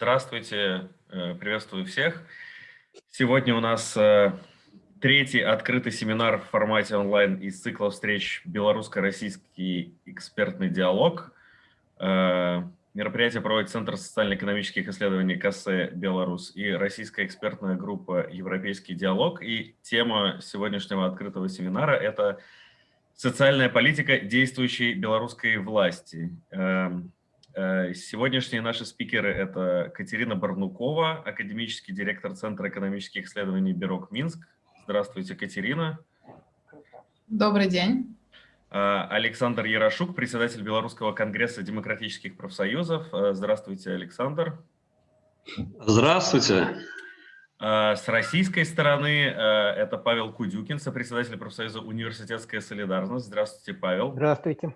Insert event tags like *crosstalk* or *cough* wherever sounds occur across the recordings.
Здравствуйте, э, приветствую всех. Сегодня у нас э, третий открытый семинар в формате онлайн из цикла встреч «Белорусско-российский экспертный диалог». Э, мероприятие проводит Центр социально-экономических исследований КСЭ «Беларусь» и российская экспертная группа «Европейский диалог». И тема сегодняшнего открытого семинара – это «Социальная политика действующей белорусской власти». Э, сегодняшние наши спикеры – это Катерина Барнукова, академический директор Центра экономических исследований «Бюрок Минск». Здравствуйте, Катерина. Добрый день. Э, Александр Ярошук, председатель Белорусского конгресса демократических профсоюзов. Э, здравствуйте, Александр. Здравствуйте. С российской стороны это Павел Кудюкин, сопредседатель профсоюза «Университетская солидарность». Здравствуйте, Павел. Здравствуйте.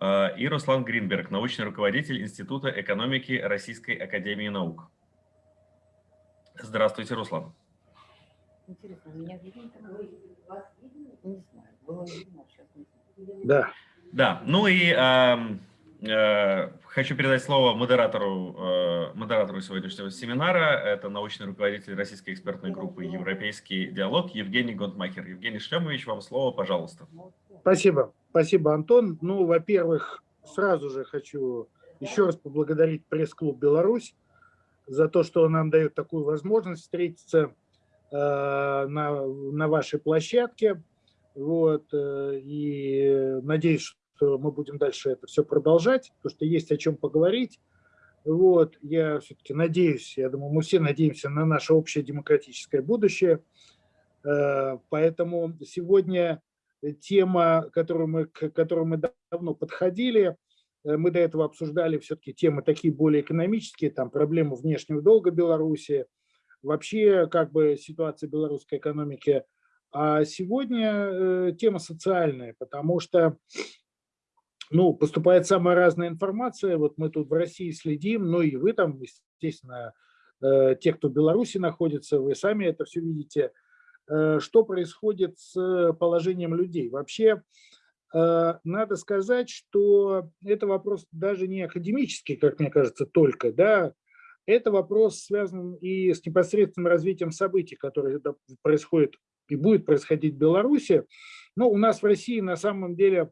А, и Руслан Гринберг, научный руководитель Института экономики Российской Академии Наук. Здравствуйте, Руслан. Интересно, меня видно? Вас видно? Не знаю, было видно, сейчас не Да. Да, ну и э, э, хочу передать слово модератору, э, модератору сегодняшнего семинара. Это научный руководитель российской экспертной группы «Европейский диалог» Евгений Гонтмахер. Евгений Шлемович, вам слово, пожалуйста. Спасибо. Спасибо, Антон. Ну, во-первых, сразу же хочу еще раз поблагодарить пресс-клуб «Беларусь» за то, что он нам дает такую возможность встретиться э, на, на вашей площадке. Вот, э, и надеюсь, что мы будем дальше это все продолжать, потому что есть о чем поговорить. Вот, я все-таки надеюсь, я думаю, мы все надеемся на наше общее демократическое будущее. Э, поэтому сегодня тема, которую мы, к которой мы давно подходили. Э, мы до этого обсуждали все-таки темы такие более экономические, там проблемы внешнего долга Беларуси, вообще как бы ситуация белорусской экономики. А сегодня э, тема социальная, потому что ну, поступает самая разная информация. Вот мы тут в России следим, ну и вы там, естественно, те, кто в Беларуси находится, вы сами это все видите – Э, что происходит с положением людей. Вообще, э, надо сказать, что это вопрос даже не академический, как мне кажется, только, да, это вопрос связан и с непосредственным развитием событий, которые происходят и будет происходить в Беларуси. Но у нас в России на самом деле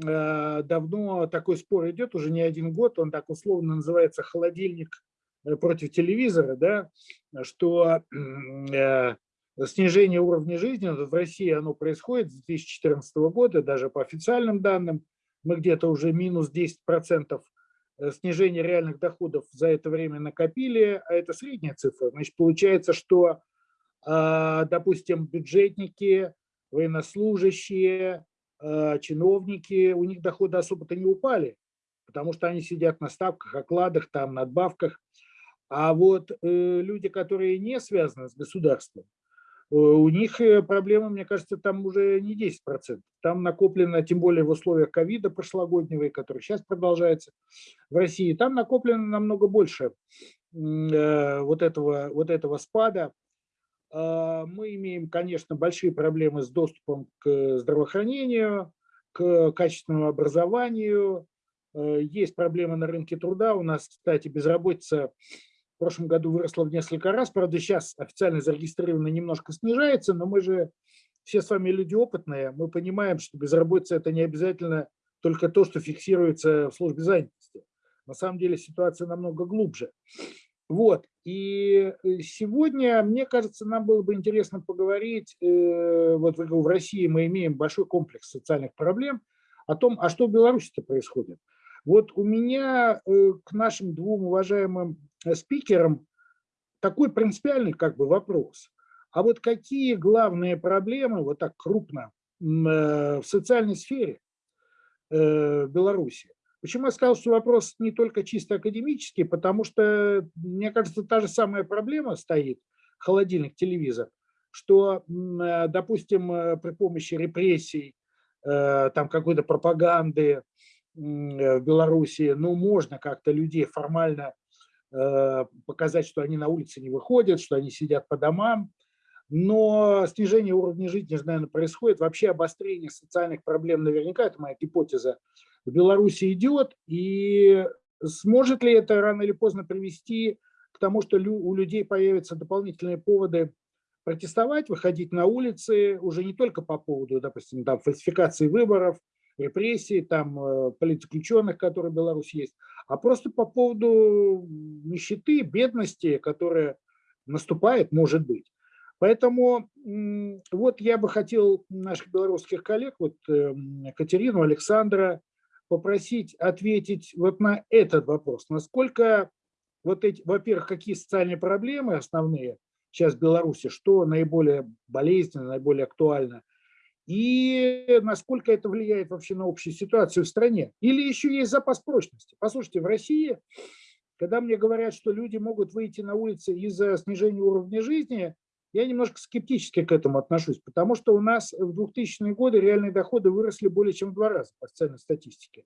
э, давно такой спор идет, уже не один год, он так условно называется «холодильник против телевизора», да, что снижение уровня жизни в России оно происходит с 2014 года, даже по официальным данным, мы где-то уже минус 10% э, снижения реальных доходов за это время накопили, а это средняя цифра. Значит, получается, что, а, допустим, бюджетники, военнослужащие, а, чиновники, у них доходы особо-то не упали, потому что они сидят на ставках, окладах, там, надбавках. А вот э, люди, которые не связаны с государством, у них э, проблема, мне кажется, там уже не 10%. Там накоплено, тем более в условиях ковида прошлогоднего, который сейчас продолжается в России, там накоплено намного больше э, вот этого, вот этого спада. А, мы имеем, конечно, большие проблемы с доступом к здравоохранению, к качественному образованию. Есть проблемы на рынке труда. У нас, кстати, безработица в прошлом году выросла в несколько раз. Правда, сейчас официально зарегистрировано немножко снижается, но мы же все с вами люди опытные. Мы понимаем, что безработица – это не обязательно только то, что фиксируется в службе занятости. На самом деле ситуация намного глубже. Вот. И э, сегодня, мне кажется, нам было бы интересно поговорить, э, вот в России мы имеем большой комплекс социальных проблем, о том, а что в Беларуси-то происходит. Вот у меня э, к нашим двум уважаемым Э, спикером такой принципиальный как бы вопрос. А вот какие главные проблемы, вот так крупно, э, в социальной сфере э, Беларуси? Почему я сказал, что вопрос не только чисто академический, потому что, мне кажется, та же самая проблема стоит, холодильник, телевизор, что, допустим, при помощи репрессий, там какой-то пропаганды в Беларуси, ну, можно как-то людей формально Э, показать, что они на улице не выходят, что они сидят по домам. Но снижение уровня жизни, наверное, происходит. Вообще обострение социальных проблем наверняка, это моя гипотеза, в Беларуси идет. И Сможет ли это рано или поздно привести к тому, что у людей появятся дополнительные поводы протестовать, выходить на улицы уже не только по поводу, допустим, там, фальсификации выборов, репрессий, там, э, политзаключенных, которые в Беларуси есть, а просто по поводу нищеты, бедности, которая наступает, может быть. Поэтому вот я бы хотел наших белорусских коллег, вот эм, Катерину, Александра, попросить ответить вот на этот вопрос. Насколько, вот эти, во-первых, какие социальные проблемы основные сейчас в Беларуси, что наиболее болезненно, наиболее актуально, и насколько это влияет вообще на общую ситуацию в стране. Или еще есть запас прочности. Послушайте, в России, когда мне говорят, что люди могут выйти на улицы из-за снижения уровня жизни, я немножко скептически к этому отношусь, потому что у нас в 2000-е годы реальные доходы выросли более чем в два раза по официальной статистике.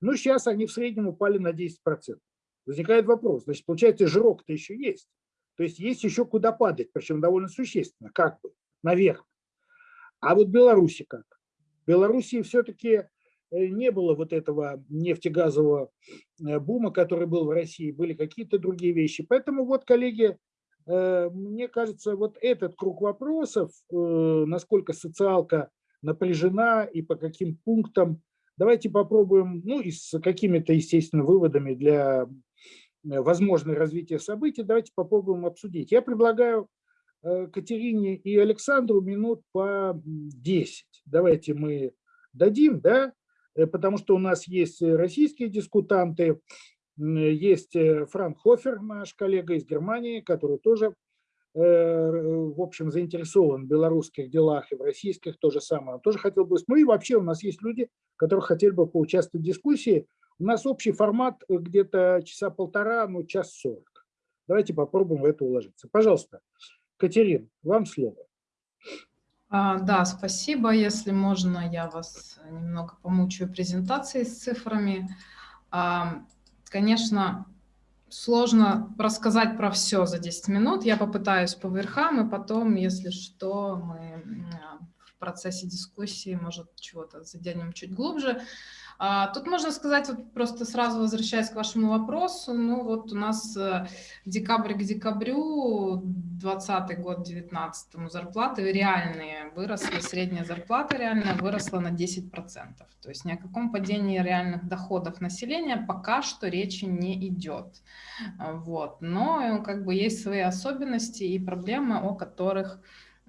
Но сейчас они в среднем упали на 10%. Возникает вопрос, значит, получается, жирок-то еще есть. То есть есть еще куда падать, причем довольно существенно, как бы, наверх. А вот Беларуси как? В Беларуси все-таки э, не было вот этого нефтегазового э, бума, который был в России, были какие-то другие вещи. Поэтому вот, коллеги, Э, мне кажется, вот этот круг вопросов, насколько социалка напряжена и по каким пунктам, давайте попробуем, ну и с какими-то, естественно, выводами для возможного развития событий, давайте попробуем обсудить. Я предлагаю Катерине и Александру минут по 10. Давайте мы дадим, да, потому что у нас есть российские дискутанты, есть э, Франк Хофер, наш коллега из Германии, который тоже, э, в общем, заинтересован в белорусских делах и в российских то же самое. Он тоже хотел бы... Ну и вообще у нас есть люди, которые хотели бы поучаствовать в дискуссии. У нас общий формат э, где-то часа полтора, ну час сорок. Давайте попробуем в это уложиться. Пожалуйста, Катерин, вам слово. А, да, спасибо. Если можно, я вас немного помучаю презентацией с цифрами. А, Конечно, сложно рассказать про все за 10 минут. Я попытаюсь по верхам, и потом, если что, мы в процессе дискуссии, может, чего-то заденем чуть глубже. А, тут можно сказать, вот просто сразу возвращаясь к вашему вопросу, ну вот у нас э, декабрь к декабрю 20 год, 19 зарплаты реальные выросли, средняя зарплата реальная выросла на 10%. То есть ни о каком падении реальных доходов населения пока что речи не идет. Вот. Но как бы есть свои особенности и проблемы, о которых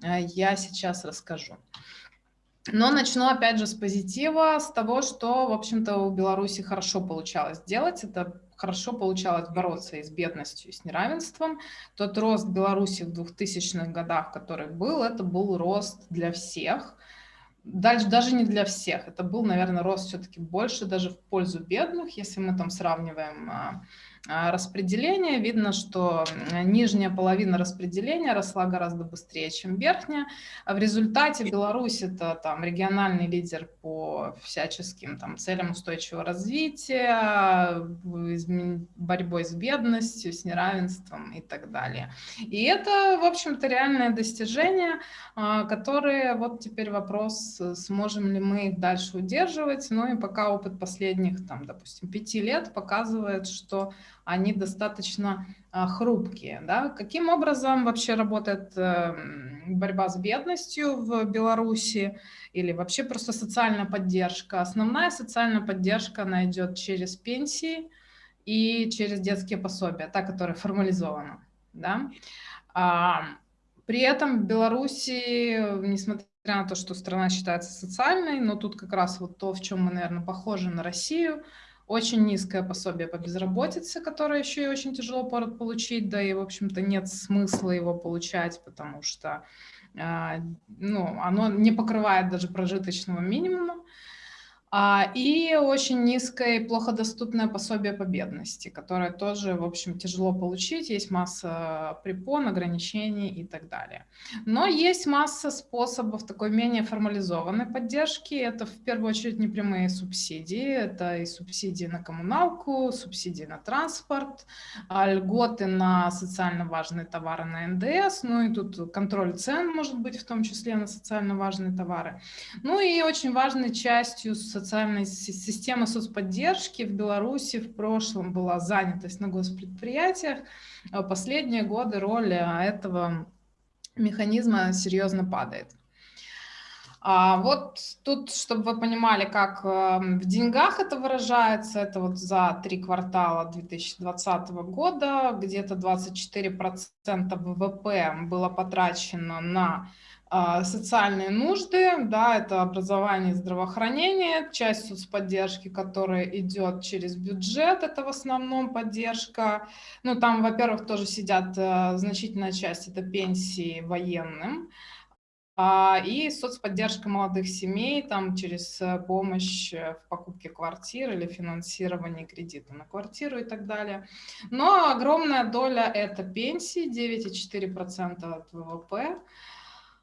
э, я сейчас расскажу. Но начну опять же с позитива, с того, что, в общем-то, у Беларуси хорошо получалось делать. Это хорошо получалось бороться и с бедностью, и с неравенством. Тот рост Беларуси в 2000-х годах, который был, это был рост для всех. Дальше даже не для всех. Это был, наверное, рост все-таки больше даже в пользу бедных, если мы там сравниваем а, распределения. Видно, что нижняя половина распределения росла гораздо быстрее, чем верхняя. А в результате Беларусь это там региональный лидер по всяческим там, целям устойчивого развития, борьбой с бедностью, с неравенством и так далее. И это, в общем-то, реальное достижение, а, которые вот теперь вопрос, сможем ли мы их дальше удерживать. Ну и пока опыт последних, там, допустим, пяти лет показывает, что они достаточно а, хрупкие. Да? Каким образом вообще работает эм, борьба с бедностью в Беларуси или вообще просто социальная поддержка? Основная социальная поддержка, она идет через пенсии и через детские пособия, та, которая формализована. Да? А, при этом в Беларуси, несмотря на то, что страна считается социальной, но тут как раз вот то, в чем мы, наверное, похожи на Россию – очень низкое пособие по безработице, которое еще и очень тяжело получить, да и, в общем-то, нет смысла его получать, потому что а, ну, оно не покрывает даже прожиточного минимума. А, и очень низкое и плохо доступное пособие по бедности, которое тоже, в общем, тяжело получить. Есть масса препон, ограничений и так далее. Но есть масса способов такой менее формализованной поддержки. Это в первую очередь непрямые субсидии. Это и субсидии на коммуналку, субсидии на транспорт, а, льготы на социально важные товары на НДС. Ну и тут контроль цен может быть в том числе на социально важные товары. Ну и очень важной частью социальной системы соцподдержки в Беларуси в прошлом была занятость на госпредприятиях. А последние годы роль этого механизма серьезно падает. А вот тут, чтобы вы понимали, как эм, в деньгах это выражается, это вот за три квартала 2020 года где-то 24% ВВП было потрачено на а, социальные нужды, да, это образование здравоохранение, часть соцподдержки, которая идет через бюджет, это в основном поддержка. Ну, там, во-первых, тоже сидят э, значительная часть, это пенсии военным, а, и соцподдержка молодых семей там через э, помощь э, в покупке квартир или финансирование кредита на квартиру и так далее. Но огромная доля это пенсии, 9,4% от ВВП.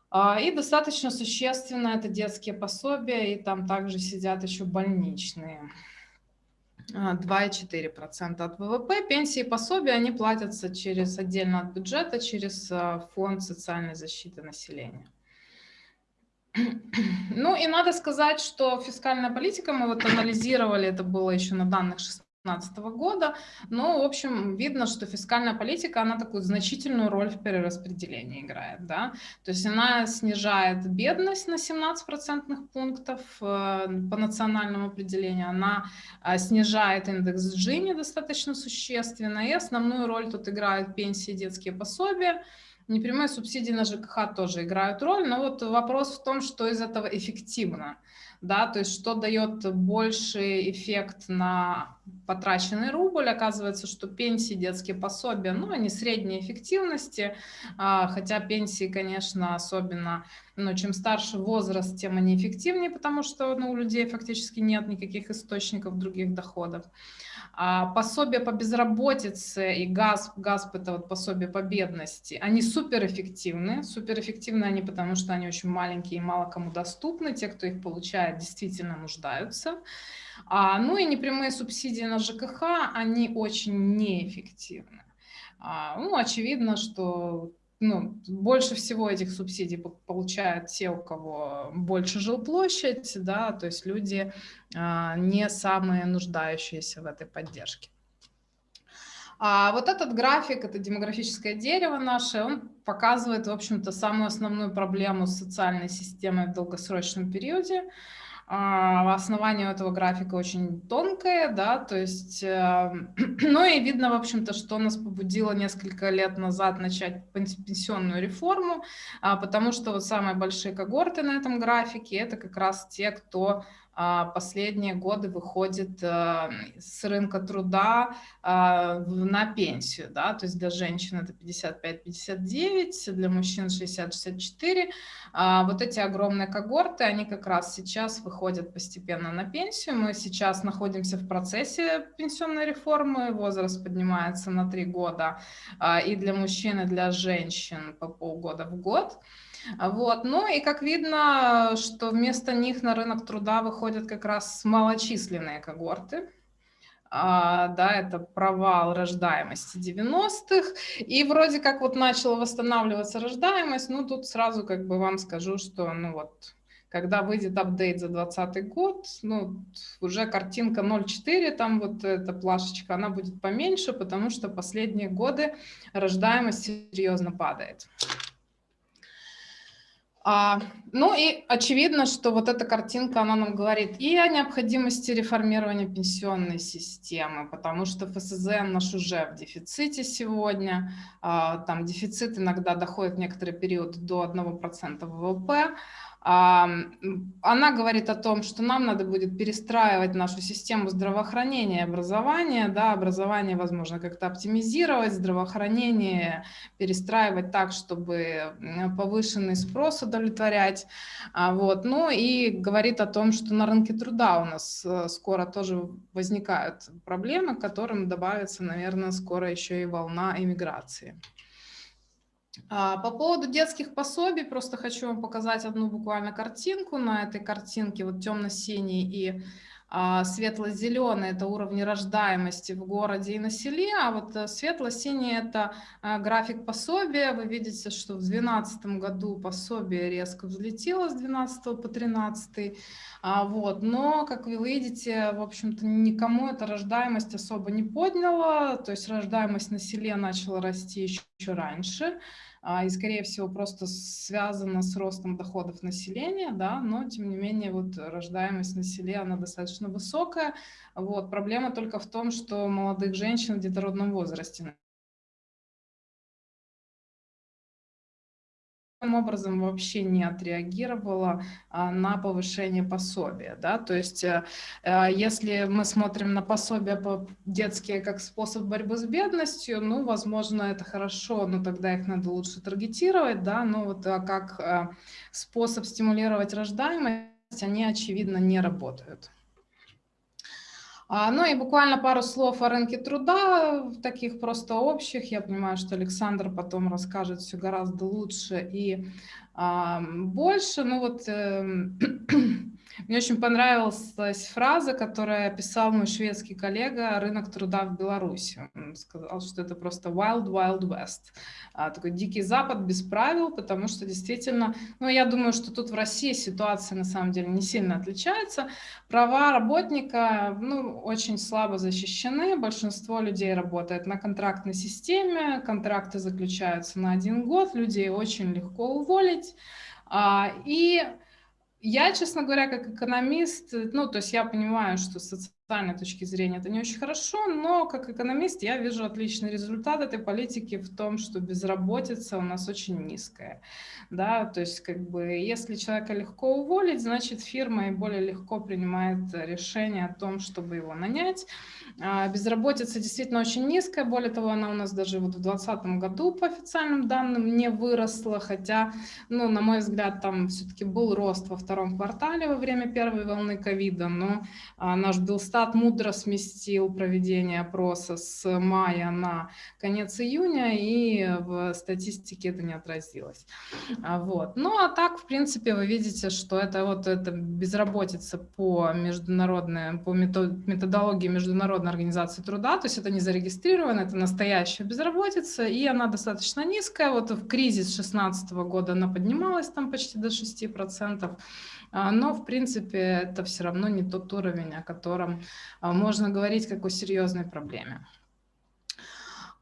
А, и достаточно существенно это детские пособия, и там также сидят еще больничные. 2,4% а, от ВВП. Пенсии и пособия, они платятся через отдельно от бюджета, через фонд социальной защиты населения. *clears throat* Ну и надо сказать, что фискальная политика, мы вот анализировали, это было еще на данных 2016 года, но, в общем, видно, что фискальная политика, она такую значительную роль в перераспределении играет, да, то есть она снижает бедность на 17 процентных пунктов э, по национальному определению, она э, снижает индекс Джини достаточно существенно, и основную роль тут играют пенсии, детские пособия, Непрямые субсидии на ЖКХ тоже играют роль, но вот вопрос в том, что из этого эффективно, да, то есть что дает больший эффект на потраченный рубль, оказывается, что пенсии, детские пособия, ну, они средней эффективности, а, хотя пенсии, конечно, особенно, ну, чем старше возраст, тем они эффективнее, потому что, ну, у людей фактически нет никаких источников других доходов. А пособие по безработице и ГАСП, ГАСП это вот пособие по бедности, они суперэффективны. Суперэффективны они, потому что они очень маленькие и мало кому доступны. Те, кто их получает, действительно нуждаются. А, ну и непрямые субсидии на ЖКХ, они очень неэффективны. А, ну, очевидно, что ну, больше всего этих субсидий получают те, у кого больше жилплощадь, да, то есть люди а, не самые нуждающиеся в этой поддержке. А вот этот график, это демографическое дерево наше, он показывает, в общем-то, самую основную проблему социальной системы в долгосрочном периоде. А, основание этого графика очень тонкое, да, то есть, э, *clears throat* ну и видно, в общем-то, что нас побудило несколько лет назад начать пенсионную реформу, а, потому что вот самые большие когорты на этом графике, это как раз те, кто а, последние годы выходит э, с рынка труда а, на пенсию, да, то есть для женщин это 55-59, для мужчин 60-64. А, вот эти огромные когорты, они как раз сейчас выходят постепенно на пенсию. Мы сейчас находимся в процессе пенсионной реформы, возраст поднимается на 3 года и для мужчин, и для женщин по полгода в год. Вот. Ну и как видно, что вместо них на рынок труда выходят как раз малочисленные когорты. А, да, это провал рождаемости 90-х, и вроде как вот начала восстанавливаться рождаемость, ну тут сразу как бы вам скажу, что ну вот когда выйдет апдейт за 2020 год, ну, уже картинка 0.4, там вот эта плашечка, она будет поменьше, потому что последние годы рождаемость серьезно падает. А, ну и очевидно, что вот эта картинка, она нам говорит и о необходимости реформирования пенсионной системы, потому что ФСЗН наш уже в дефиците сегодня, а, там дефицит иногда доходит в некоторый период до 1% ВВП, она говорит о том, что нам надо будет перестраивать нашу систему здравоохранения и образования. Да, образование, возможно, как-то оптимизировать, здравоохранение перестраивать так, чтобы повышенный спрос удовлетворять. А, вот. Ну и говорит о том, что на рынке труда у нас э, скоро тоже возникают проблемы, к которым добавится, наверное, скоро еще и волна иммиграции. А, по поводу детских пособий, просто хочу вам показать одну буквально картинку. На этой картинке вот темно-синий и светло-зеленый – это уровни рождаемости в городе и на селе, а вот э, светло-синий – это а, график пособия. Вы видите, что в 2012 году пособие резко взлетело с 12 по 13. А, вот. Но, как вы видите, в общем-то, никому эта рождаемость особо не подняла, то есть рождаемость на селе начала расти еще раньше. А, и, скорее всего, просто связано с ростом доходов населения, да, но, тем не менее, вот рождаемость на селе, она достаточно высокая. Вот. Проблема только в том, что молодых женщин в детородном возрасте образом вообще не отреагировала а, на повышение пособия. Да? То есть а, если мы смотрим на пособия по детские как способ борьбы с бедностью, ну, возможно, это хорошо, но тогда их надо лучше таргетировать, да? но вот а, как а, способ стимулировать рождаемость, они, очевидно, не работают. А, ну и буквально пару слов о рынке труда, таких просто общих. Я понимаю, что Александр потом расскажет все гораздо лучше и больше. Ну вот э, *clears throat* Мне очень понравилась фраза, которую описал мой шведский коллега «Рынок труда в Беларуси». Он сказал, что это просто wild, wild west. А, такой дикий запад без правил, потому что действительно, ну, я думаю, что тут в России ситуация на самом деле не сильно отличается. Права работника, ну, очень слабо защищены. Большинство людей работает на контрактной системе, контракты заключаются на один год, людей очень легко уволить. А, и я, честно говоря, как экономист, ну, то есть я понимаю, что с социальной точки зрения это не очень хорошо, но как экономист я вижу отличный результат этой политики в том, что безработица у нас очень низкая. Да, то есть как бы если человека легко уволить, значит фирма и более легко принимает решение о том, чтобы его нанять. А безработица действительно очень низкая, более того, она у нас даже вот в 2020 году по официальным данным не выросла, хотя, ну, на мой взгляд, там все-таки был рост во втором квартале во время первой волны ковида, но а, наш Белстат мудро сместил проведение опроса с мая на конец июня, и в статистике это не отразилось. А, вот. Ну, а так, в принципе, вы видите, что это вот эта безработица по международной, по методологии международной организации труда, то есть это не зарегистрировано, это настоящая безработица, и она достаточно низкая. Вот в кризис 2016 года она поднималась там почти до 6%, а, но в принципе это все равно не тот уровень, о котором можно говорить как о серьезной проблеме.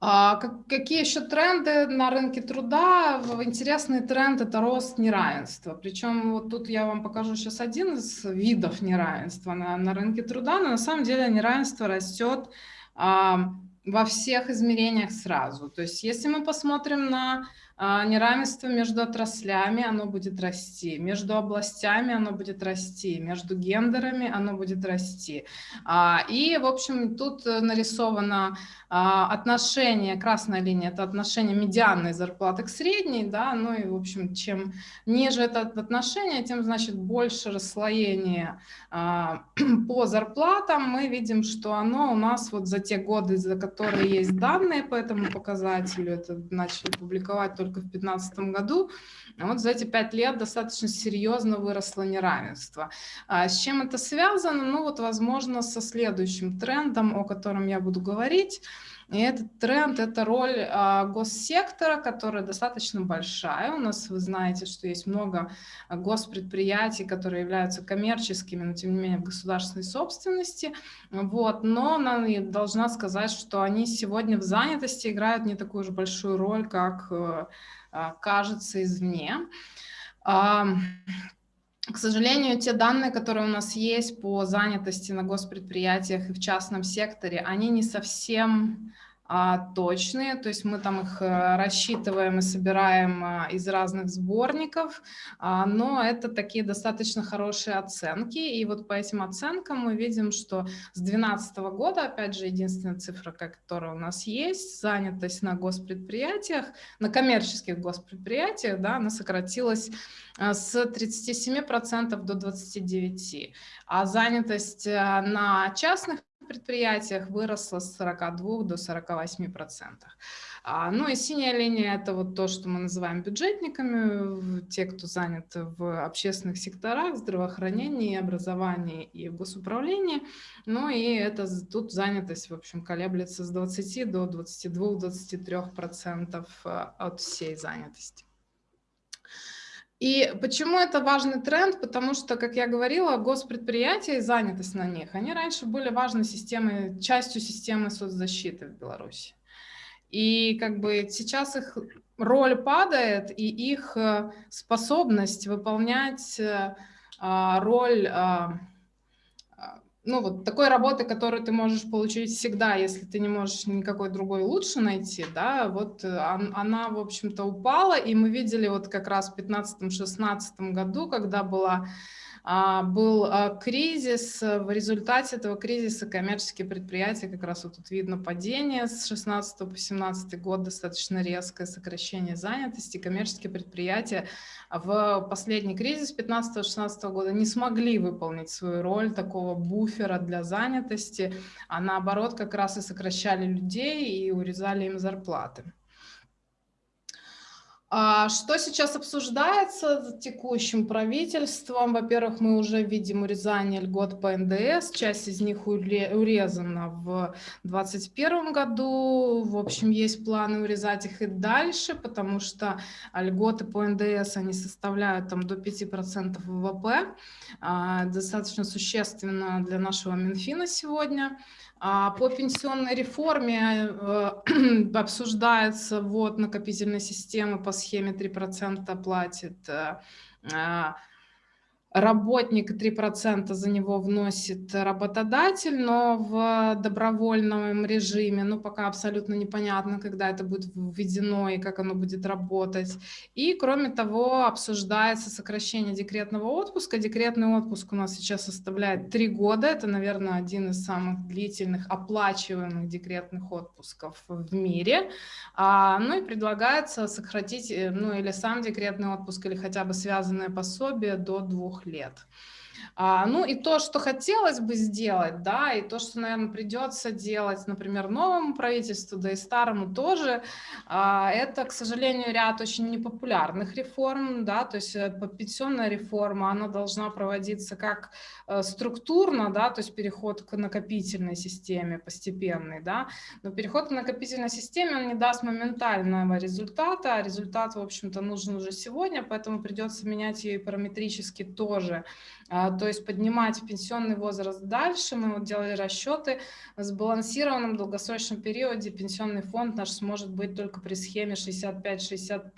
А какие еще тренды на рынке труда? Интересный тренд – это рост неравенства. Причем вот тут я вам покажу сейчас один из видов неравенства на, на рынке труда, но на самом деле неравенство растет а, во всех измерениях сразу. То есть если мы посмотрим на а, неравенство между отраслями, оно будет расти, между областями оно будет расти, между гендерами оно будет расти. А, и, в общем, тут нарисовано а, отношение, красная линия, это отношение медианной зарплаты к средней, да, ну и, в общем, чем ниже это отношение, тем, значит, больше расслоение *clears throat* по зарплатам. Мы видим, что оно у нас вот за те годы, за которые есть данные по этому показателю, это начали публиковать только в 2015 году, вот за эти пять лет достаточно серьезно выросло неравенство. А с чем это связано? Ну вот, возможно, со следующим трендом, о котором я буду говорить. И этот тренд – это роль а, госсектора, которая достаточно большая. У нас, вы знаете, что есть много госпредприятий, которые являются коммерческими, но тем не менее в государственной собственности. Вот. Но она должна сказать, что они сегодня в занятости играют не такую же большую роль, как э, а, кажется извне. К сожалению, те данные, которые у нас есть по занятости на госпредприятиях и в частном секторе, они не совсем точные, то есть мы там их э, рассчитываем и собираем а, из разных сборников, а, но это такие достаточно хорошие оценки, и вот по этим оценкам мы видим, что с 2012 года, опять же, единственная цифра, которая у нас есть, занятость на госпредприятиях, на коммерческих госпредприятиях, да, она сократилась с 37% до 29%, а занятость на частных предприятиях выросла с 42 до 48 процентов. А, ну и синяя линия – это вот то, что мы называем бюджетниками, те, кто занят в общественных секторах, здравоохранении, образовании и госуправлении. Ну и это тут занятость, в общем, колеблется с 20 до 22-23 процентов а, от всей занятости. И почему это важный тренд? Потому что, как я говорила, госпредприятия и занятость на них, они раньше были важной системой, частью системы соцзащиты в Беларуси. И как бы сейчас их роль падает, и их э, способность выполнять э, а, роль а, ну, вот такой работы, которую ты можешь получить всегда, если ты не можешь никакой другой лучше найти, да, вот э, она, в общем-то, упала, и мы видели вот как раз в 15-16 году, когда была был а, кризис. В результате этого кризиса коммерческие предприятия, как раз вот тут видно падение с 16 по 17 год, достаточно резкое сокращение занятости. Коммерческие предприятия в последний кризис 15-16 года не смогли выполнить свою роль такого буфера для занятости, а наоборот как раз и сокращали людей и урезали им зарплаты. А что сейчас обсуждается текущим правительством? Во-первых, мы уже видим урезание льгот по НДС, часть из них урезана в 2021 году. В общем, есть планы урезать их и дальше, потому что льготы по НДС, они составляют там до 5% ВВП, а, достаточно существенно для нашего Минфина сегодня. По пенсионной реформе э, *clears throat* обсуждается ввод накопительной системы по схеме 3% платит э, а, работник 3% за него вносит работодатель, но в добровольном режиме, ну, пока абсолютно непонятно, когда это будет введено и как оно будет работать. И, кроме того, обсуждается сокращение декретного отпуска. Декретный отпуск у нас сейчас составляет 3 года. Это, наверное, один из самых длительных оплачиваемых декретных отпусков в мире. А, ну и предлагается сократить, э, ну, или сам декретный отпуск, или хотя бы связанное пособие до двух лет. А, ну и то, что хотелось бы сделать, да, и то, что, наверное, придется делать, например, новому правительству, да и старому тоже, а, это, к сожалению, ряд очень непопулярных реформ, да, то есть э, пенсионная реформа, она должна проводиться как э, структурно, да, то есть переход к накопительной системе постепенный, да, но переход к накопительной системе, он не даст моментального результата, а результат, в общем-то, нужен уже сегодня, поэтому придется менять ее и параметрически тоже, то есть поднимать пенсионный возраст дальше. Мы вот делали расчеты. В сбалансированном долгосрочном периоде пенсионный фонд наш сможет быть только при схеме 65-65.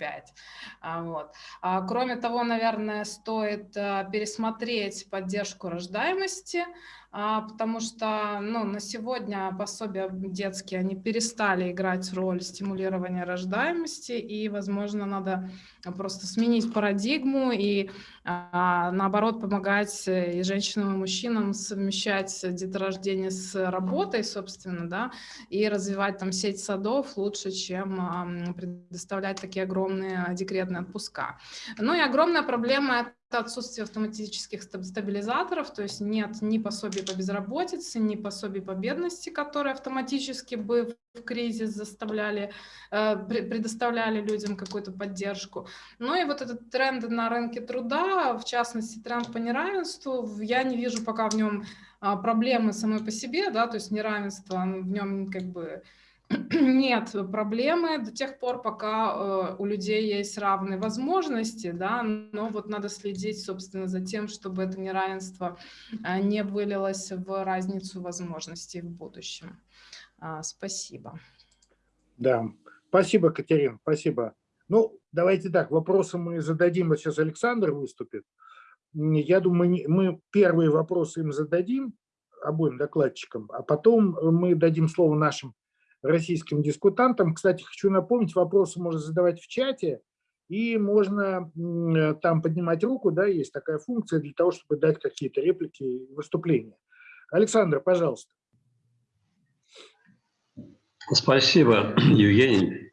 А, вот. А, кроме того, наверное, стоит пересмотреть поддержку рождаемости, а, потому что ну, на сегодня пособия детские, они перестали играть роль стимулирования рождаемости, и, возможно, надо просто сменить парадигму и, а, наоборот, помогать и женщинам, и мужчинам совмещать деторождение с работой, собственно, да, и развивать там сеть садов лучше, чем предоставлять такие огромные декретные отпуска. Ну и огромная проблема отсутствие автоматических стабилизаторов, то есть нет ни пособий по безработице, ни пособий по бедности, которые автоматически бы в кризис заставляли, э, предоставляли людям какую-то поддержку. Ну и вот этот тренд на рынке труда, в частности тренд по неравенству, я не вижу пока в нем а, проблемы самой по себе, да, то есть неравенство в нем как бы нет проблемы до тех пор, пока э, у людей есть равные возможности, да, но вот надо следить, собственно, за тем, чтобы это неравенство э, не вылилось в разницу возможностей в будущем. А, спасибо. Да, спасибо, Катерина, спасибо. Ну, давайте так, вопросы мы зададим, вот сейчас Александр выступит. Я думаю, мы первые вопросы им зададим, обоим докладчикам, а потом мы дадим слово нашим российским дискутантам. Кстати, хочу напомнить, вопросы можно задавать в чате, и можно там поднимать руку, да, есть такая функция для того, чтобы дать какие-то реплики и выступления. Александр, пожалуйста. Спасибо, *clears throat* Евгений.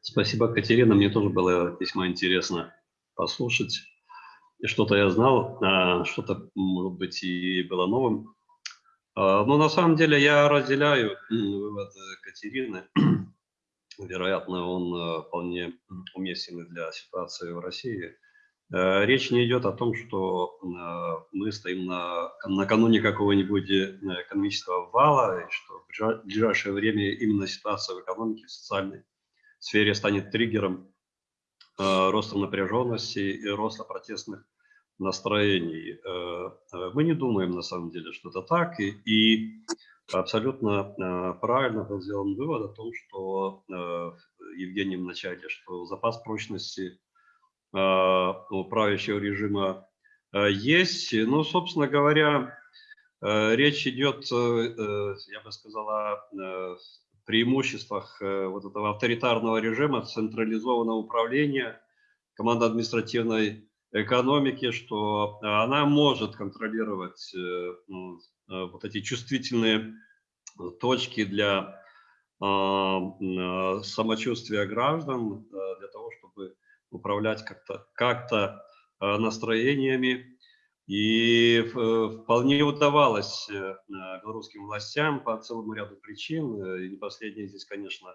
Спасибо, Катерина. Мне тоже было весьма интересно послушать. Что-то я знал, а что-то, может быть, и было новым. А, Ну, на самом деле, я разделяю вывод э, Катерины. *clears throat* Вероятно, он э, вполне уместен и для ситуации в России. Э, Речь не идет о том, что мы стоим на, накануне какого-нибудь экономического вала, и что в ближа- ближайшее время именно ситуация в экономике, в социальной сфере станет триггером роста напряженности и роста протестных настроений. Э, э, Мы не думаем на самом деле, что это так, и, и абсолютно э, правильно был сделан вывод о том, что Евгений в что запас прочности у правящего режима есть. Ну, собственно говоря, речь идет, я бы сказал, о преимуществах вот этого авторитарного режима, централизованного управления, командно-административной экономики, что она может контролировать э, э, вот эти чувствительные точки для э, э, самочувствия граждан, э, для того, чтобы управлять как-то как э, настроениями. И э, вполне удавалось э, э, белорусским властям по целому ряду причин. э, И не последняя здесь, конечно,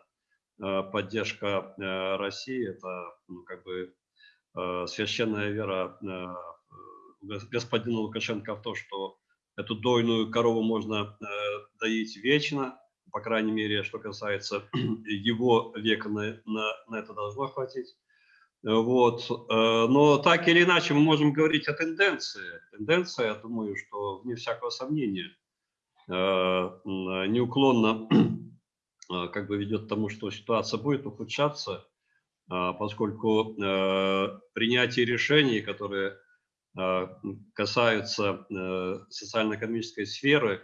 э, поддержка э, России. Это ну, как бы э, священная вера э, гос- господина Лукашенко в то, что эту дойную корову можно э, доить вечно, по крайней мере, что касается *clears throat* его века, на, на, на это должно хватить. Э, Вот. э, Но так или иначе мы можем говорить о тенденции. Тенденция, я думаю, что вне всякого сомнения, э, неуклонно *clears throat* э, как бы ведет к тому, что ситуация будет ухудшаться, поскольку э, принятие решений, которые э, касаются э, социально-экономической сферы,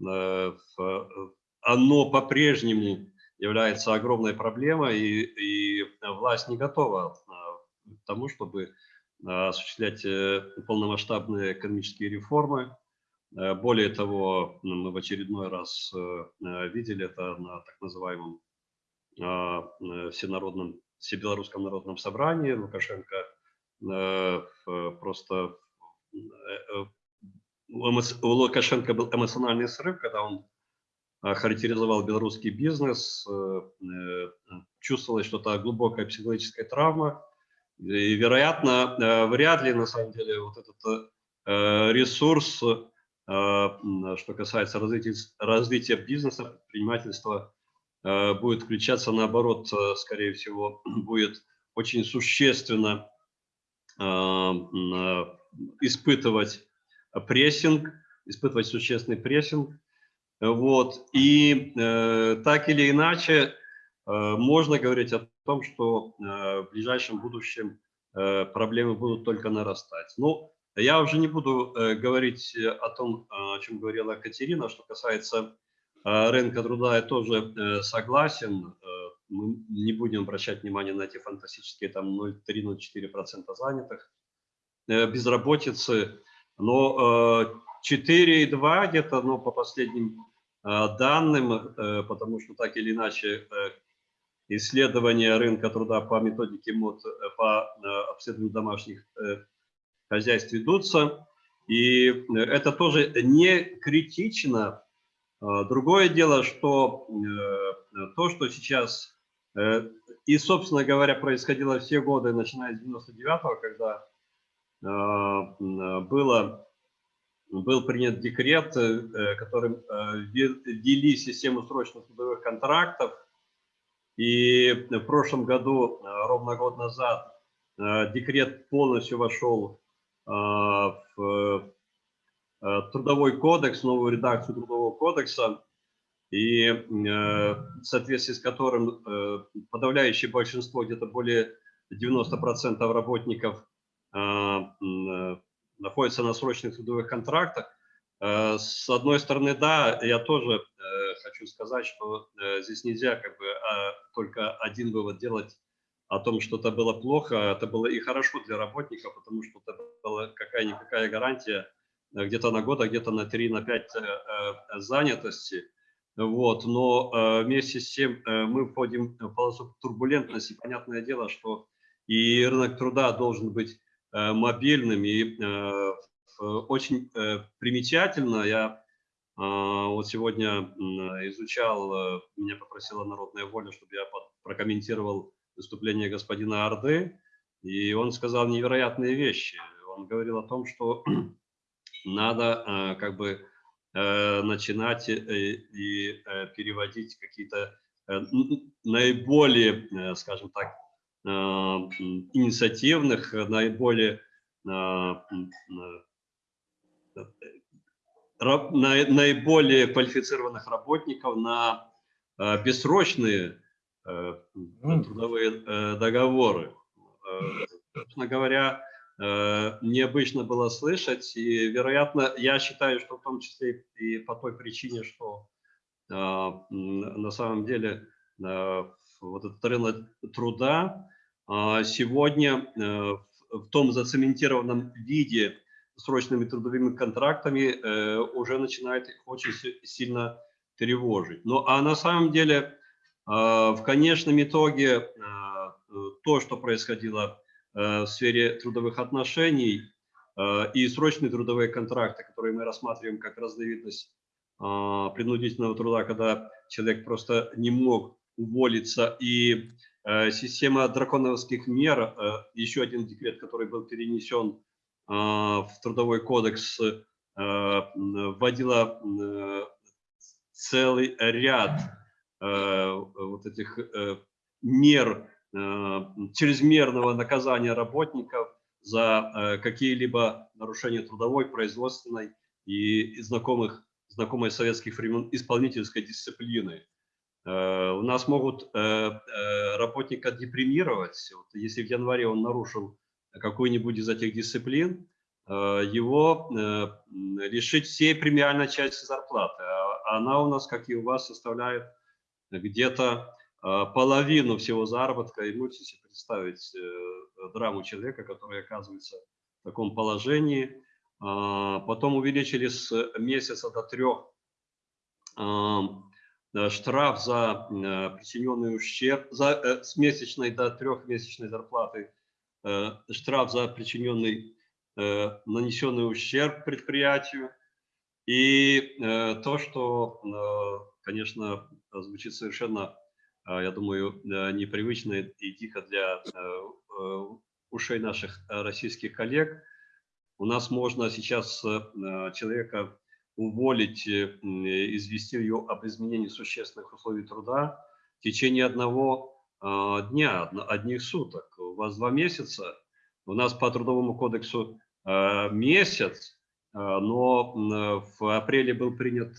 э, оно по-прежнему является огромной проблемой, и, власть не готова э, к тому, чтобы осуществлять полномасштабные экономические реформы. Более того, ну, мы в очередной раз видели это на так называемом а, всенародном, всебелорусском народном собрании. Лукашенко э, просто э, э, у Лукашенко был эмоциональный срыв, когда он характеризовал белорусский бизнес, э, э, чувствовалось что-то глубокая психологическая травма, и, вероятно, вряд ли, на самом деле, вот этот ресурс, что касается развития, развития бизнеса, предпринимательства, будет включаться, наоборот, э, скорее всего, *clears throat* будет очень существенно э, э, испытывать прессинг, испытывать существенный прессинг. Вот. И э, так или иначе э, можно говорить о том, что э, в ближайшем будущем э, проблемы будут только нарастать. Ну, я уже не буду э, говорить о том, э, о чем говорила Катерина, что касается э, рынка труда, я тоже э, согласен. Э, мы не будем обращать внимание на эти фантастические там 0,3-0,4% занятых э, безработицы, но э, 4,2 где-то, ну, по последним данным, потому что так или иначе исследования рынка труда по методике МОД по обследованию домашних хозяйств ведутся. И это тоже не критично. А, Другое дело, что э, то, что сейчас э, и, собственно говоря, происходило все годы, начиная с 99-го, когда а, было, был принят декрет, э, которым вве- ввели систему срочных трудовых контрактов. И в прошлом году, ровно год назад, декрет полностью вошел э, в трудовой кодекс, новую редакцию трудового кодекса, и э, в соответствии с которым э, подавляющее большинство, где-то более 90% работников э, м, э, находятся на срочных трудовых контрактах. Э, С одной стороны, да, я тоже э, хочу сказать, что э, здесь нельзя как бы а, только один вывод делать о том, что это было плохо, это было и хорошо для работников, потому что это была какая-никакая гарантия э, где-то на год, а где-то на 3, на 5 э, э, занятости. Вот, но э, вместе с тем э, мы входим в полосу турбулентности. Понятное дело, что и рынок труда должен быть э, мобильным. И э, очень э, примечательно, я Вот сегодня изучал, меня попросила Народная воля, чтобы я прокомментировал выступление господина Орды, и он сказал невероятные вещи. Он говорил о том, что *clears throat* надо как бы начинать и переводить какие-то наиболее, скажем так, инициативных, наиболее наиболее квалифицированных работников на бессрочные трудовые договоры. Собственно говоря, необычно было слышать, и, вероятно, я считаю, что в том числе и по той причине, что на самом деле вот этот рынок труда сегодня в том зацементированном виде срочными трудовыми контрактами э, уже начинает очень сильно тревожить. Ну а на самом деле э, в конечном итоге э, то, что происходило в сфере трудовых отношений и срочные трудовые контракты, которые мы рассматриваем как разновидность принудительного труда, когда человек просто не мог уволиться, и система драконовских мер, еще один декрет, который был перенесен в Трудовой кодекс вводила целый ряд вот этих э, мер чрезмерного наказания работников за э, какие-либо нарушения трудовой, производственной и знакомых, знакомой советских времен исполнительской дисциплины. Э, у нас могут работника депримировать. Если в январе он нарушил какую-нибудь из этих дисциплин, э, его э, лишить всей премиальной части зарплаты. А она у нас, как и у вас, составляет где-то э, половину всего заработка. И можете себе представить драму человека, который оказывается в таком положении. А, потом увеличили с месяца до трех штраф за причиненный ущерб, за, с месячной до трехмесячной зарплаты Э, штраф за причиненный, э, нанесенный ущерб предприятию. И э, то, что, конечно, звучит совершенно, я думаю, непривычно и тихо для ушей наших российских коллег. У нас можно сейчас человека уволить, извести ее об изменении существенных условий труда в течение одного а, дня, одних суток. У вас два месяца, у нас по Трудовому кодексу а, месяц, а, но в апреле был принят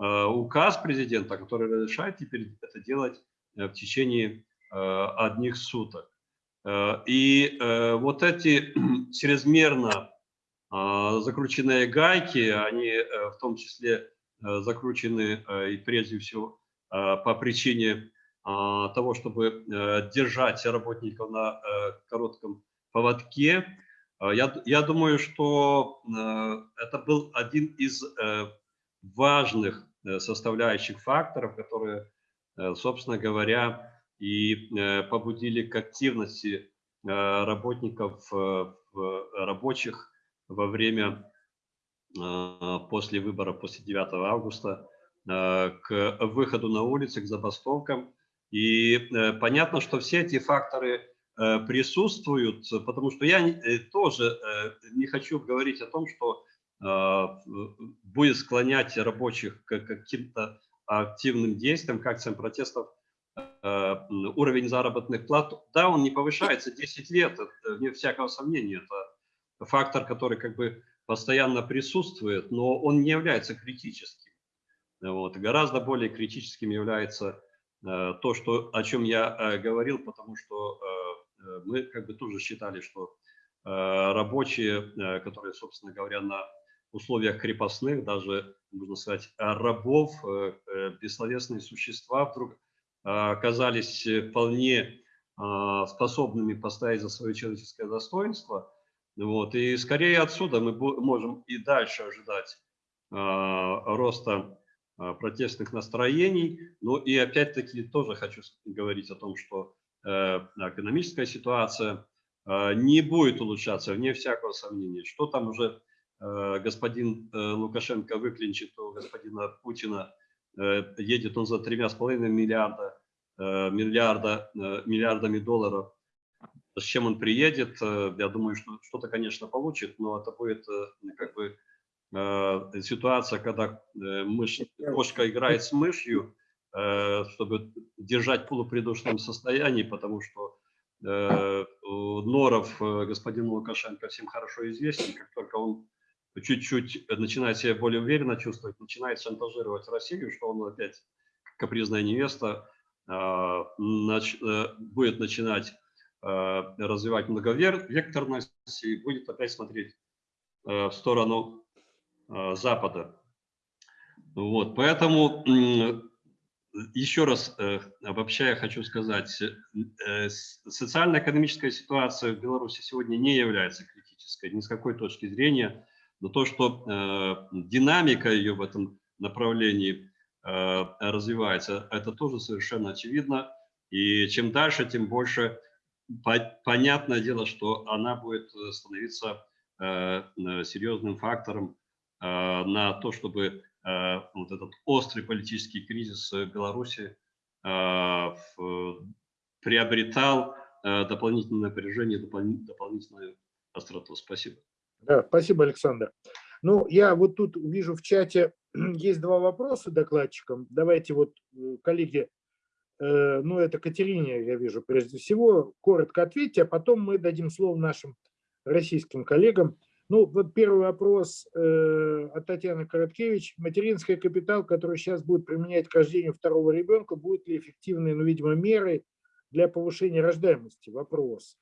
указ президента, который разрешает теперь это делать э, в течение одних суток. И вот эти *clears throat* чрезмерно закрученные гайки, они э, в том числе э, закручены и прежде всего по причине того, чтобы э, держать работников на э, коротком поводке. Я, я думаю, что э, это был один из важных составляющих факторов, которые, собственно говоря, и побудили к активности работников рабочих во время после выборов, после 9 августа, к выходу на улицы, к забастовкам. И э, понятно, что все эти факторы э, присутствуют, потому что я э, тоже не хочу говорить о том, что будет склонять рабочих к каким-то активным действиям, к акциям протестов, уровень заработных плат, да, он не повышается 10 лет, вне всякого сомнения, это фактор, который как бы постоянно присутствует, но он не является критическим. Вот. Гораздо более критическим является Э, то, что, о чем я э, говорил, потому что э, мы как бы тоже считали, что рабочие, которые, собственно говоря, на условиях крепостных, даже, можно сказать, рабов, бессловесные существа вдруг оказались вполне способными поставить за свое человеческое достоинство. Вот. И скорее отсюда мы можем и дальше ожидать роста а, протестных настроений. Ну и опять-таки тоже хочу говорить о том, что э, экономическая ситуация э, не будет улучшаться, вне всякого сомнения. Что там уже господин Лукашенко выклинчит у господина Путина, едет он за тремя с половиной миллиарда, миллиарда, миллиардами долларов, с чем он приедет, я думаю, что что-то, конечно, получит, но это будет как бы ситуация, когда мышь, кошка играет с мышью, чтобы держать в полупридушном состоянии, потому что Норов господину Лукашенко всем хорошо известен, как только он чуть-чуть начинает себя более уверенно чувствовать, начинает шантажировать Россию, что он опять капризная невеста, будет начинать развивать многовекторность и будет опять смотреть в сторону Запада. Вот, поэтому еще раз э, обобщая, хочу сказать, э, социально-экономическая ситуация в Беларуси сегодня не является критической ни с какой точки зрения, но то, что э, динамика ее в этом направлении развивается, это тоже совершенно очевидно. И чем дальше, тем больше понятное дело, что она будет становиться серьезным фактором на то, чтобы Э, вот этот острый политический кризис Беларуси э, приобретал э, дополнительное напряжение, дополнительную остроту. Спасибо. Да, спасибо, Александр. Ну, я вот тут вижу в чате, *clears throat* есть два вопроса докладчикам. Давайте вот, коллеги, ну, это Катерине, я вижу, прежде всего, коротко ответьте, а потом мы дадим слово нашим российским коллегам. Ну, вот первый вопрос э, от Татьяны Короткевич. Материнский капитал, который сейчас будет применять к рождению второго ребенка, будет ли эффективной, ну, видимо, мерой для повышения рождаемости? Вопрос.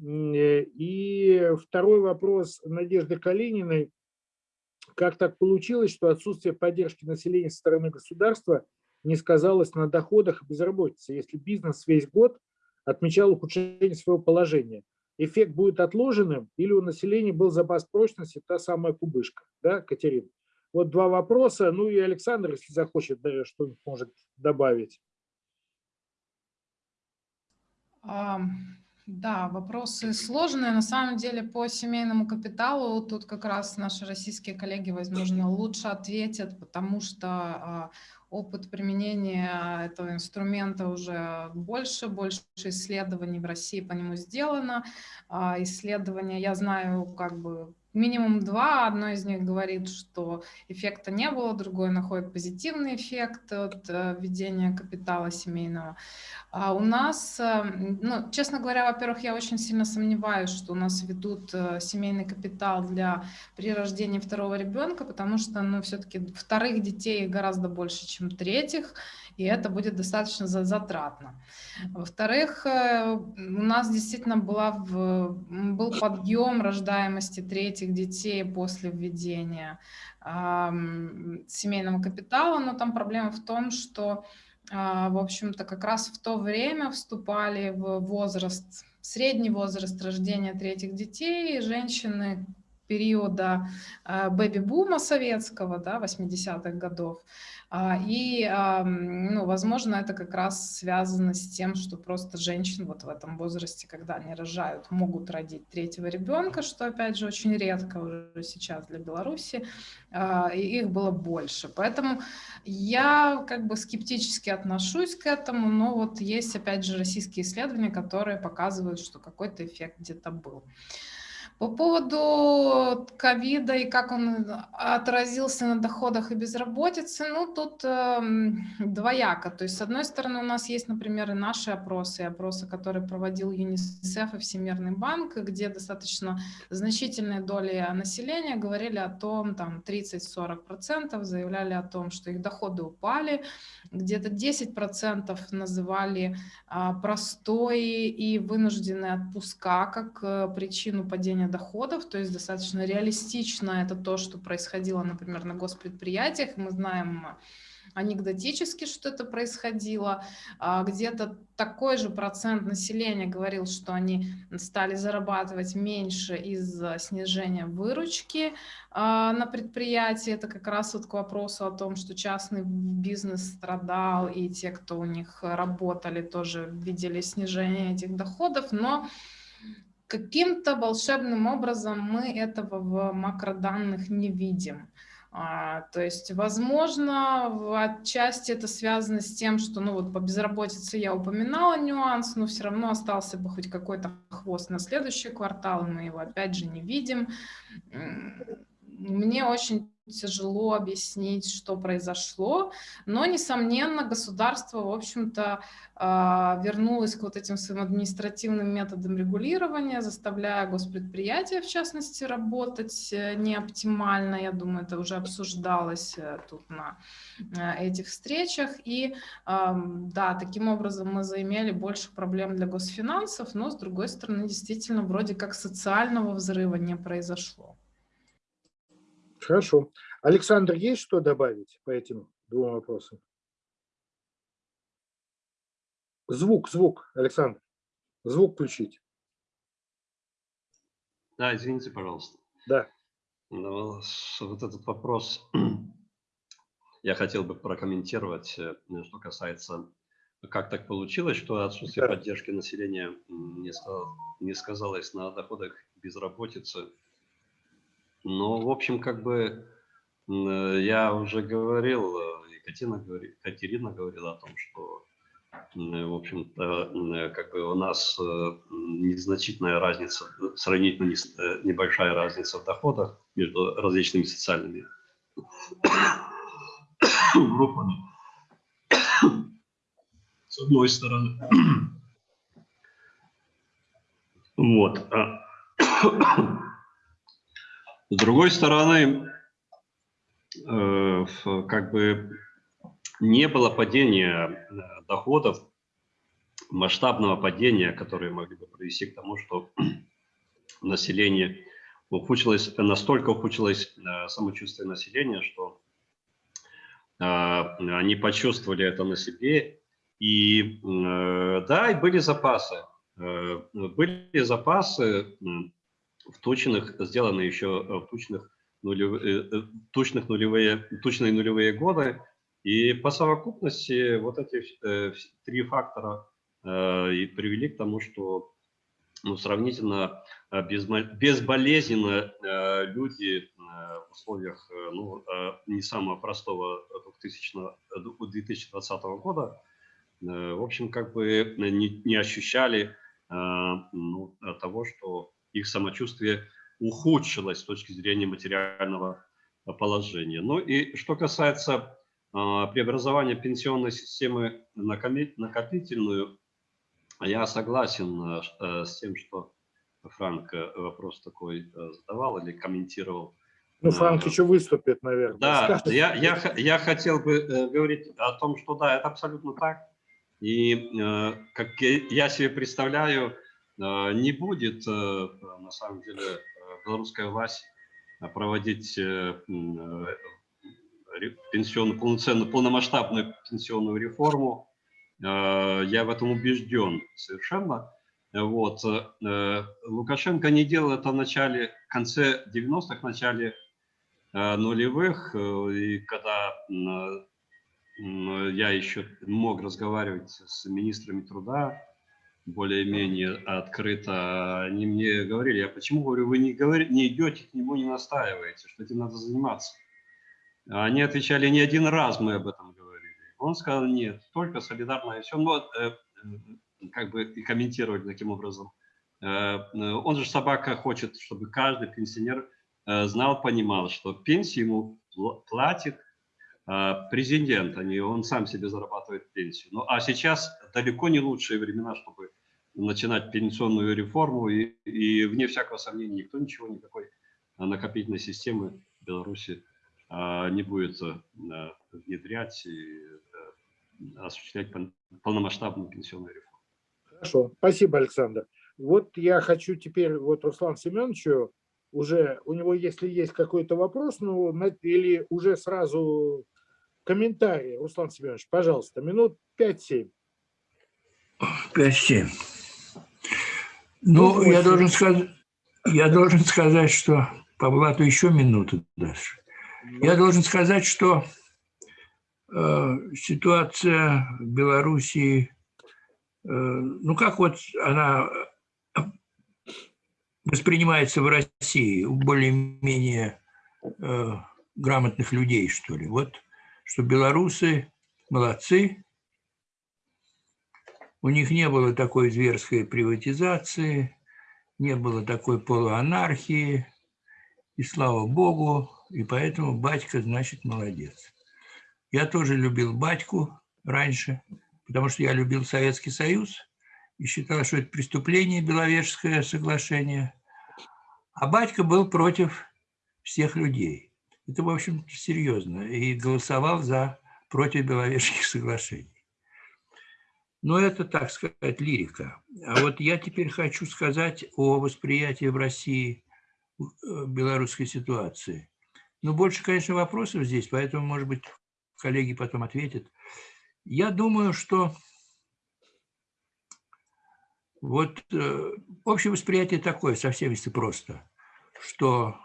Э, и второй вопрос Надежды Калининой. Как так получилось, что отсутствие поддержки населения со стороны государства не сказалось на доходах и безработице, если бизнес весь год отмечал ухудшение своего положения? эффект будет отложенным, или у населения был запас прочности, та самая кубышка, да, Катерина? Вот два вопроса, ну и Александр, если захочет, что-нибудь может добавить. Да, вопросы сложные. На самом деле по семейному капиталу тут как раз наши российские коллеги, возможно, лучше ответят, потому что а, опыт применения этого инструмента уже больше, больше исследований в России по нему сделано. А, исследования, я знаю, как бы минимум два. Одно из них говорит, что эффекта не было, другое находит позитивный эффект от э, введения капитала семейного. А у нас, э, ну, честно говоря, во-первых, я очень сильно сомневаюсь, что у нас ведут э, семейный капитал для при рождении второго ребенка, потому что, ну, все-таки вторых детей гораздо больше, чем третьих и это будет достаточно затратно. Во-вторых, э, у нас действительно была в, был подъем рождаемости третьих детей после введения э, семейного капитала, но там проблема в том, что, э, в общем-то, как раз в то время вступали в возраст, средний возраст рождения третьих детей, женщины периода э, бэби-бума советского, да, 80-х годов, а, и, ну, возможно, это как раз связано с тем, что просто женщины вот в этом возрасте, когда они рожают, могут родить третьего ребенка, что, опять же, очень редко уже сейчас для Беларуси, а, и их было больше. Поэтому я как бы скептически отношусь к этому, но вот есть, опять же, российские исследования, которые показывают, что какой-то эффект где-то был. По поводу ковида и как он отразился на доходах и безработице, ну, тут э, двояко. То есть, с одной стороны, у нас есть, например, и наши опросы, опросы, которые проводил ЮНИСЕФ и Всемирный банк, где достаточно значительные доли населения говорили о том, там, 30-40% заявляли о том, что их доходы упали, где-то 10% называли а, простой и вынужденные отпуска как а, причину падения доходов, то есть достаточно реалистично это то, что происходило, например, на госпредприятиях. Мы знаем анекдотически, что это происходило. А, где-то такой же процент населения говорил, что они стали зарабатывать меньше из-за снижения выручки а, на предприятии. Это как раз вот к вопросу о том, что частный бизнес страдал, и те, кто у них работали, тоже видели снижение этих доходов. Но каким-то волшебным образом мы этого в макроданных не видим. А, то есть, возможно, отчасти это связано с тем, что, ну вот по безработице я упоминала нюанс, но все равно остался бы хоть какой-то хвост на следующий квартал, мы его опять же не видим. Мне очень тяжело объяснить, что произошло, но, несомненно, государство, в общем-то, а, вернулось к вот этим своим административным методам регулирования, заставляя госпредприятия, в частности, работать э, неоптимально. Я думаю, это уже обсуждалось э, тут на э, этих встречах. И да, таким образом мы заимели больше проблем для госфинансов, но, с другой стороны, действительно, вроде как социального взрыва не произошло. Хорошо. Александр, есть что добавить по этим двум вопросам? Звук, звук, Александр. Звук включить. Да, извините, пожалуйста. Да. Ну, вот этот вопрос я хотел бы прокомментировать, э, что касается, как так получилось, что отсутствие да. поддержки населения не сказалось на доходах безработицы ну, в общем, как бы я уже говорил, э, Екатерина, говорит, Екатерина говорила о том, что, в общем-то, как бы у нас э, незначительная разница, сравнительно небольшая разница в доходах между различными социальными группами. С одной стороны. Вот. С другой стороны, э, как бы не было падения э, доходов, масштабного падения, которое могли бы привести к тому, что *clears throat* население ухудшилось, настолько ухудшилось э, самочувствие населения, что они почувствовали это на себе. И да, и были запасы. Были запасы в точных, сделаны еще в точных, нулев, точных нулевые, точные нулевые годы. И по совокупности вот эти э, три фактора э, и привели к тому, что ну, сравнительно э, безболезненно э, люди в условиях ну, не самого простого 2000, 2020 года, в общем, как бы не, не ощущали ну, того, что их самочувствие ухудшилось с точки зрения материального положения. Ну и что касается а, преобразования пенсионной системы на накопительную, я согласен э, с тем, что Франк э, вопрос такой э, задавал или комментировал. Ну, Франк еще выступит, наверное. Да, я, я, я хотел бы говорить о том, что да, это абсолютно так. И как я себе представляю, Э, не будет, э, на самом деле, э, белорусская власть проводить пенсионную, полноценную, полномасштабную пенсионную реформу. Я в этом убежден совершенно. Вот. Лукашенко не делал это в начале, в конце 90-х, начале нулевых, и когда я еще мог разговаривать с министрами труда, более-менее открыто, они мне говорили, я почему, говорю, вы не, говорите, не идете к нему, не настаиваете, что этим надо заниматься. Они отвечали, не один раз мы об этом говорили. Он сказал, нет, только солидарно и все. Ну, э, э, как бы и комментировали таким образом. Э, он же собака хочет, чтобы каждый пенсионер э, знал, понимал, что пенсию ему платит э, президент, а не он сам себе зарабатывает пенсию. Ну, а сейчас далеко не лучшие времена, чтобы начинать пенсионную реформу, и, и вне всякого сомнения никто ничего, никакой накопительной системы в Беларуси а, не будет а, внедрять и а, осуществлять полномасштабную пенсионную реформу. Хорошо, спасибо, Александр. Вот я хочу теперь, вот Руслан Семеновичу, уже у него, если есть какой-то вопрос, ну, или уже сразу комментарий, Руслан Семенович, пожалуйста, минут 5-7. 5-7. Ну, я должен, сказать, я должен сказать, что по блату еще минуту дашь. Я должен сказать, что э, ситуация в Белоруссии, э, ну как вот она воспринимается в России у более-менее э, грамотных людей, что ли. Вот, что белорусы молодцы, у них не было такой зверской приватизации, не было такой полуанархии, и слава богу, и поэтому батька, значит, молодец. Я тоже любил батьку раньше, потому что я любил Советский Союз и считал, что это преступление, Беловежское соглашение. А батька был против всех людей. Это, в общем, серьезно. И голосовал за против Беловежских соглашений. Но это, так сказать, лирика. А вот я теперь хочу сказать о восприятии в России э, белорусской ситуации. Ну, больше, конечно, вопросов здесь, поэтому, может быть, коллеги потом ответят. Я думаю, что вот э, общее восприятие такое, совсем если просто, что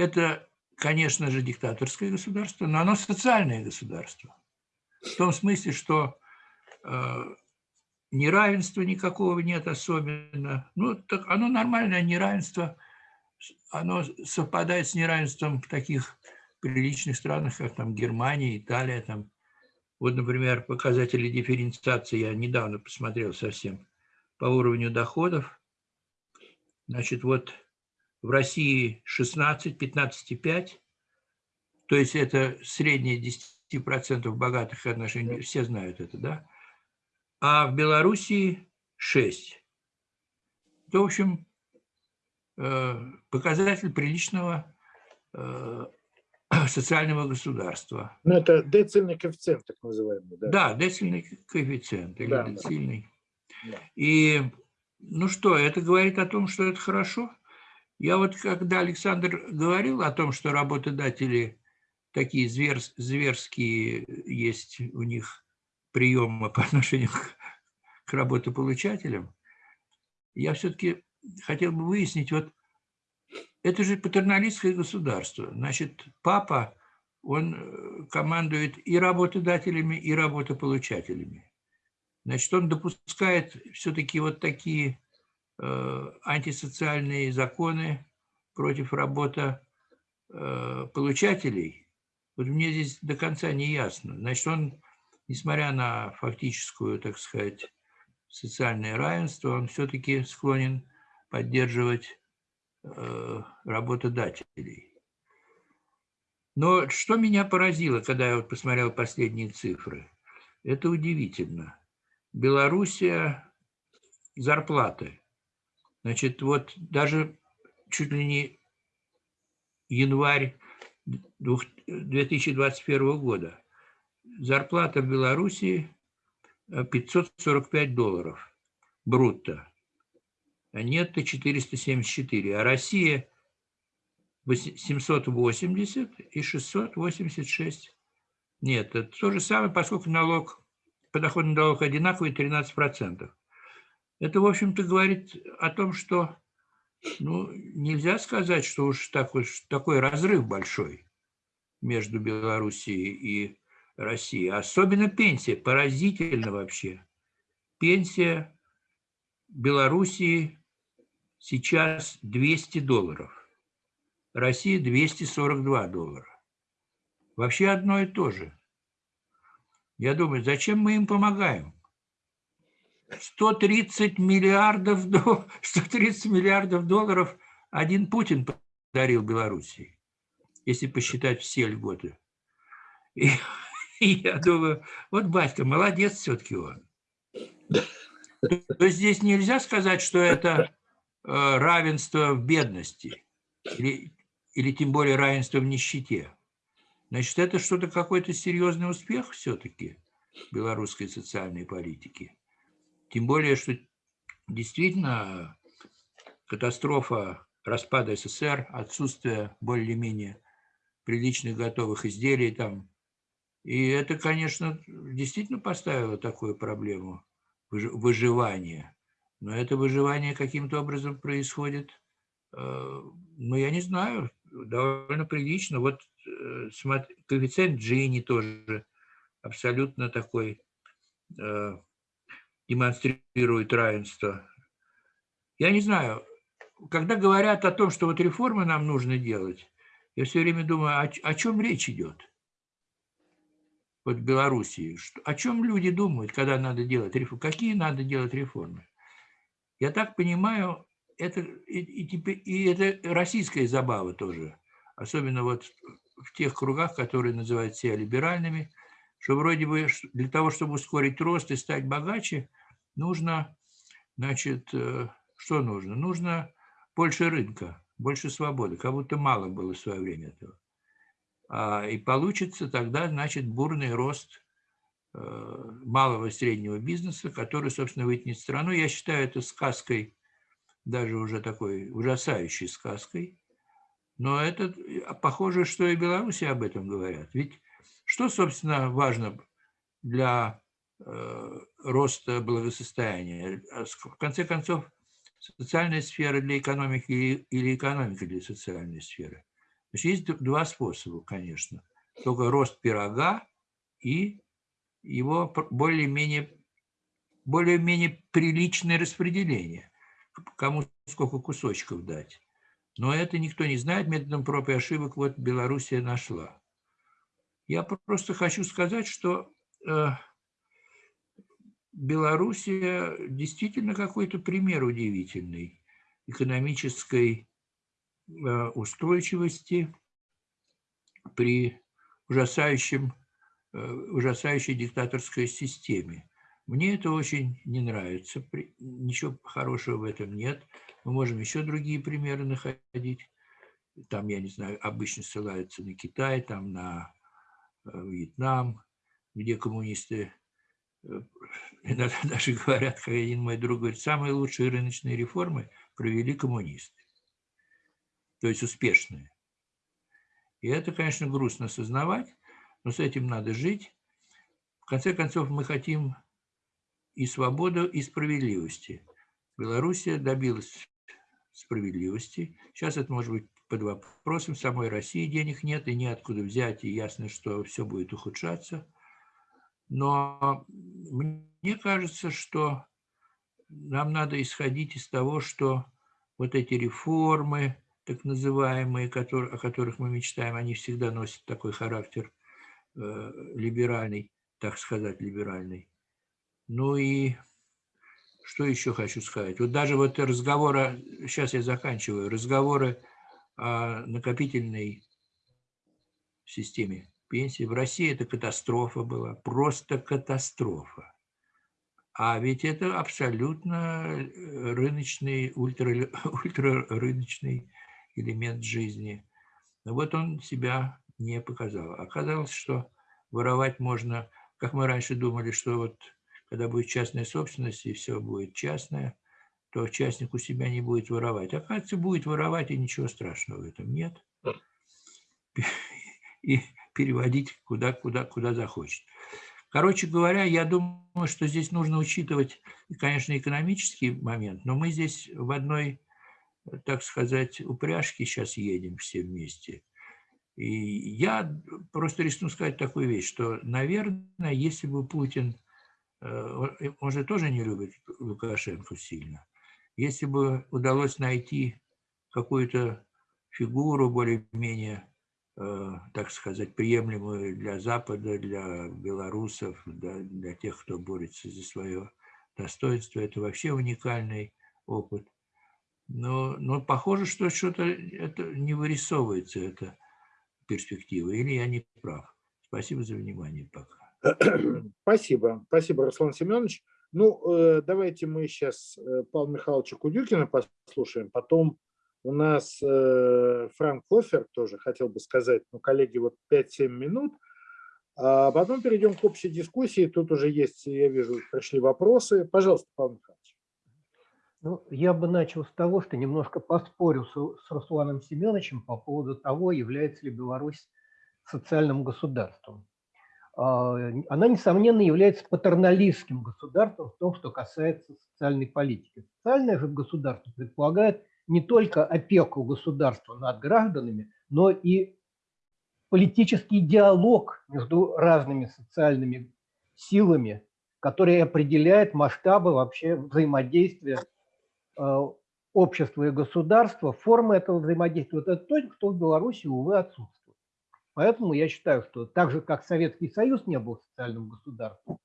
это, конечно же, диктаторское государство, но оно социальное государство. В том смысле, что Э, неравенства никакого нет особенно. Ну, так оно нормальное неравенство, оно совпадает с неравенством в таких приличных странах, как там Германия, Италия. Там. Вот, например, показатели дифференциации я недавно посмотрел совсем по уровню доходов. Значит, вот в России 16, 15,5, то есть это среднее 10% богатых отношений, все знают это, да? а в Белоруссии 6. Это, в общем, э, показатель приличного э, *clears throat* социального государства. Ну, это децильный коэффициент, так называемый. Да, да децильный коэффициент или да, децильный. Да. И, ну что, это говорит о том, что это хорошо. Я вот, когда Александр говорил о том, что работодатели такие зверс, зверские есть у них приема по *laughs* отношению к, к работополучателям, я все-таки хотел бы выяснить, вот это же патерналистское государство. Значит, папа, он э, командует и работодателями, и работополучателями. Значит, он допускает все-таки вот такие антисоциальные законы против работополучателей. Э, вот мне здесь до конца не ясно. Значит, он несмотря на фактическую, так сказать, социальное равенство, он все-таки склонен поддерживать э, работодателей. Но что меня поразило, когда я вот посмотрел последние цифры, это удивительно. Белоруссия зарплаты. Значит, вот даже чуть ли не январь 2021 года зарплата в Белоруссии 545 э, долларов брутто, а нетто 474, а Россия 780 и 686. Нет, это то же самое, поскольку налог, подоходный налог одинаковый, 13%. Это, в общем-то, говорит о том, что ну, нельзя сказать, что уж такой, такой разрыв большой между Белоруссией и России. Особенно пенсия, поразительно вообще. Пенсия Белоруссии сейчас 200 долларов. Россия 242 доллара. Вообще одно и то же. Я думаю, зачем мы им помогаем? 130 миллиардов, 130 *laughs* миллиардов долларов один Путин подарил Белоруссии, если посчитать все льготы. И *laughs* и я думаю, вот батька, молодец все-таки он. То есть здесь нельзя сказать, что это э, равенство в бедности или, или тем более равенство в нищете. Значит, это что-то какой-то серьезный успех все-таки белорусской социальной политики. Тем более, что действительно катастрофа распада СССР, отсутствие более-менее приличных готовых изделий, там и это, конечно, действительно поставило такую проблему выживания. Но это выживание каким-то образом происходит, э, ну, я не знаю, довольно прилично. Вот э, коэффициент Джини тоже абсолютно такой, э, демонстрирует равенство. Я не знаю, когда говорят о том, что вот реформы нам нужно делать, я все время думаю, о, о чем речь идет? Вот в Белоруссии. О чем люди думают, когда надо делать реформы? Какие надо делать реформы? Я так понимаю, это и, и, и это российская забава тоже. Особенно вот в тех кругах, которые называют себя либеральными, что вроде бы для того, чтобы ускорить рост и стать богаче, нужно, значит, э, что нужно? Нужно больше рынка, больше свободы, как будто мало было в свое время этого. А, и получится тогда, значит, бурный рост э, малого и среднего бизнеса, который, собственно, вытянет страну. Я считаю это сказкой, даже уже такой ужасающей сказкой. Но это похоже, что и Беларуси об этом говорят. Ведь что, собственно, важно для роста благосостояния? В конце концов, социальная сфера для экономики или экономика для социальной сферы. Значит, есть два способа, конечно. Только рост пирога и его более-менее более-менее приличное распределение, кому сколько кусочков дать. Но это никто не знает, методом проб и ошибок вот Белоруссия нашла. Я просто хочу сказать, что э, Белоруссия действительно какой-то пример удивительный экономической э, устойчивости при ужасающем, э, ужасающей диктаторской системе. Мне это очень не нравится, ничего хорошего в этом нет. Мы можем еще другие примеры находить. Там, я не знаю, обычно ссылаются на Китай, там на э, Вьетнам, где коммунисты иногда *laughs* даже говорят, как один мой друг говорит, самые лучшие рыночные реформы провели коммунисты. То есть успешные. И это, конечно, грустно осознавать, но с этим надо жить. В конце концов, мы хотим и свободу, и справедливости. Белоруссия добилась справедливости. Сейчас это может быть под вопросом. Самой России денег нет и неоткуда взять, и ясно, что все будет ухудшаться – но мне кажется, что нам надо исходить из того, что вот эти реформы, так называемые, которые, о которых мы мечтаем, они всегда носят такой характер э, либеральный, так сказать, либеральный. Ну и что еще хочу сказать? Вот даже вот разговоры, сейчас я заканчиваю, разговоры о накопительной системе пенсии. В России это катастрофа была, просто катастрофа. А ведь это абсолютно э, рыночный, ультра, *laughs* ультрарыночный элемент жизни. Но вот он себя не показал. Оказалось, что воровать можно, как мы раньше думали, что вот когда будет частная собственность и все будет частное, то частник у себя не будет воровать. Оказывается, будет воровать, и ничего страшного в этом нет. *laughs* И переводить куда, куда, куда захочет. Короче говоря, я думаю, что здесь нужно учитывать, конечно, экономический момент, но мы здесь в одной, так сказать, упряжке сейчас едем все вместе. И я просто рискну сказать такую вещь, что, наверное, если бы Путин, э, он же тоже не любит Лукашенко сильно, если бы удалось найти какую-то фигуру более-менее так сказать, приемлемую для Запада, для белорусов, для, для тех, кто борется за свое достоинство. Это вообще уникальный опыт. Но, но похоже, что что-то это не вырисовывается, эта перспектива. Или я не прав. Спасибо за внимание пока. *clears throat* Спасибо. Спасибо, Руслан Семенович. Ну, э, давайте мы сейчас э, Павла Михайловича Кудюкина послушаем, потом у нас э, Франк Хофер тоже хотел бы сказать, ну, коллеги, вот 5-7 минут. А потом перейдем к общей дискуссии. Тут уже есть, я вижу, пришли вопросы. Пожалуйста, Павел Михайлович. Ну, я бы начал с того, что немножко поспорю с, с Русланом Семеновичем по поводу того, является ли Беларусь социальным государством. А, она, несомненно, является патерналистским государством в том, что касается социальной политики. Социальное же государство предполагает не только опеку государства над гражданами, но и политический диалог между разными социальными силами, который определяет масштабы вообще взаимодействия э, общество и государство, форма этого взаимодействия, вот это то, что в Беларуси, увы, отсутствует. Поэтому я считаю, что так же, как Советский Союз не был социальным государством,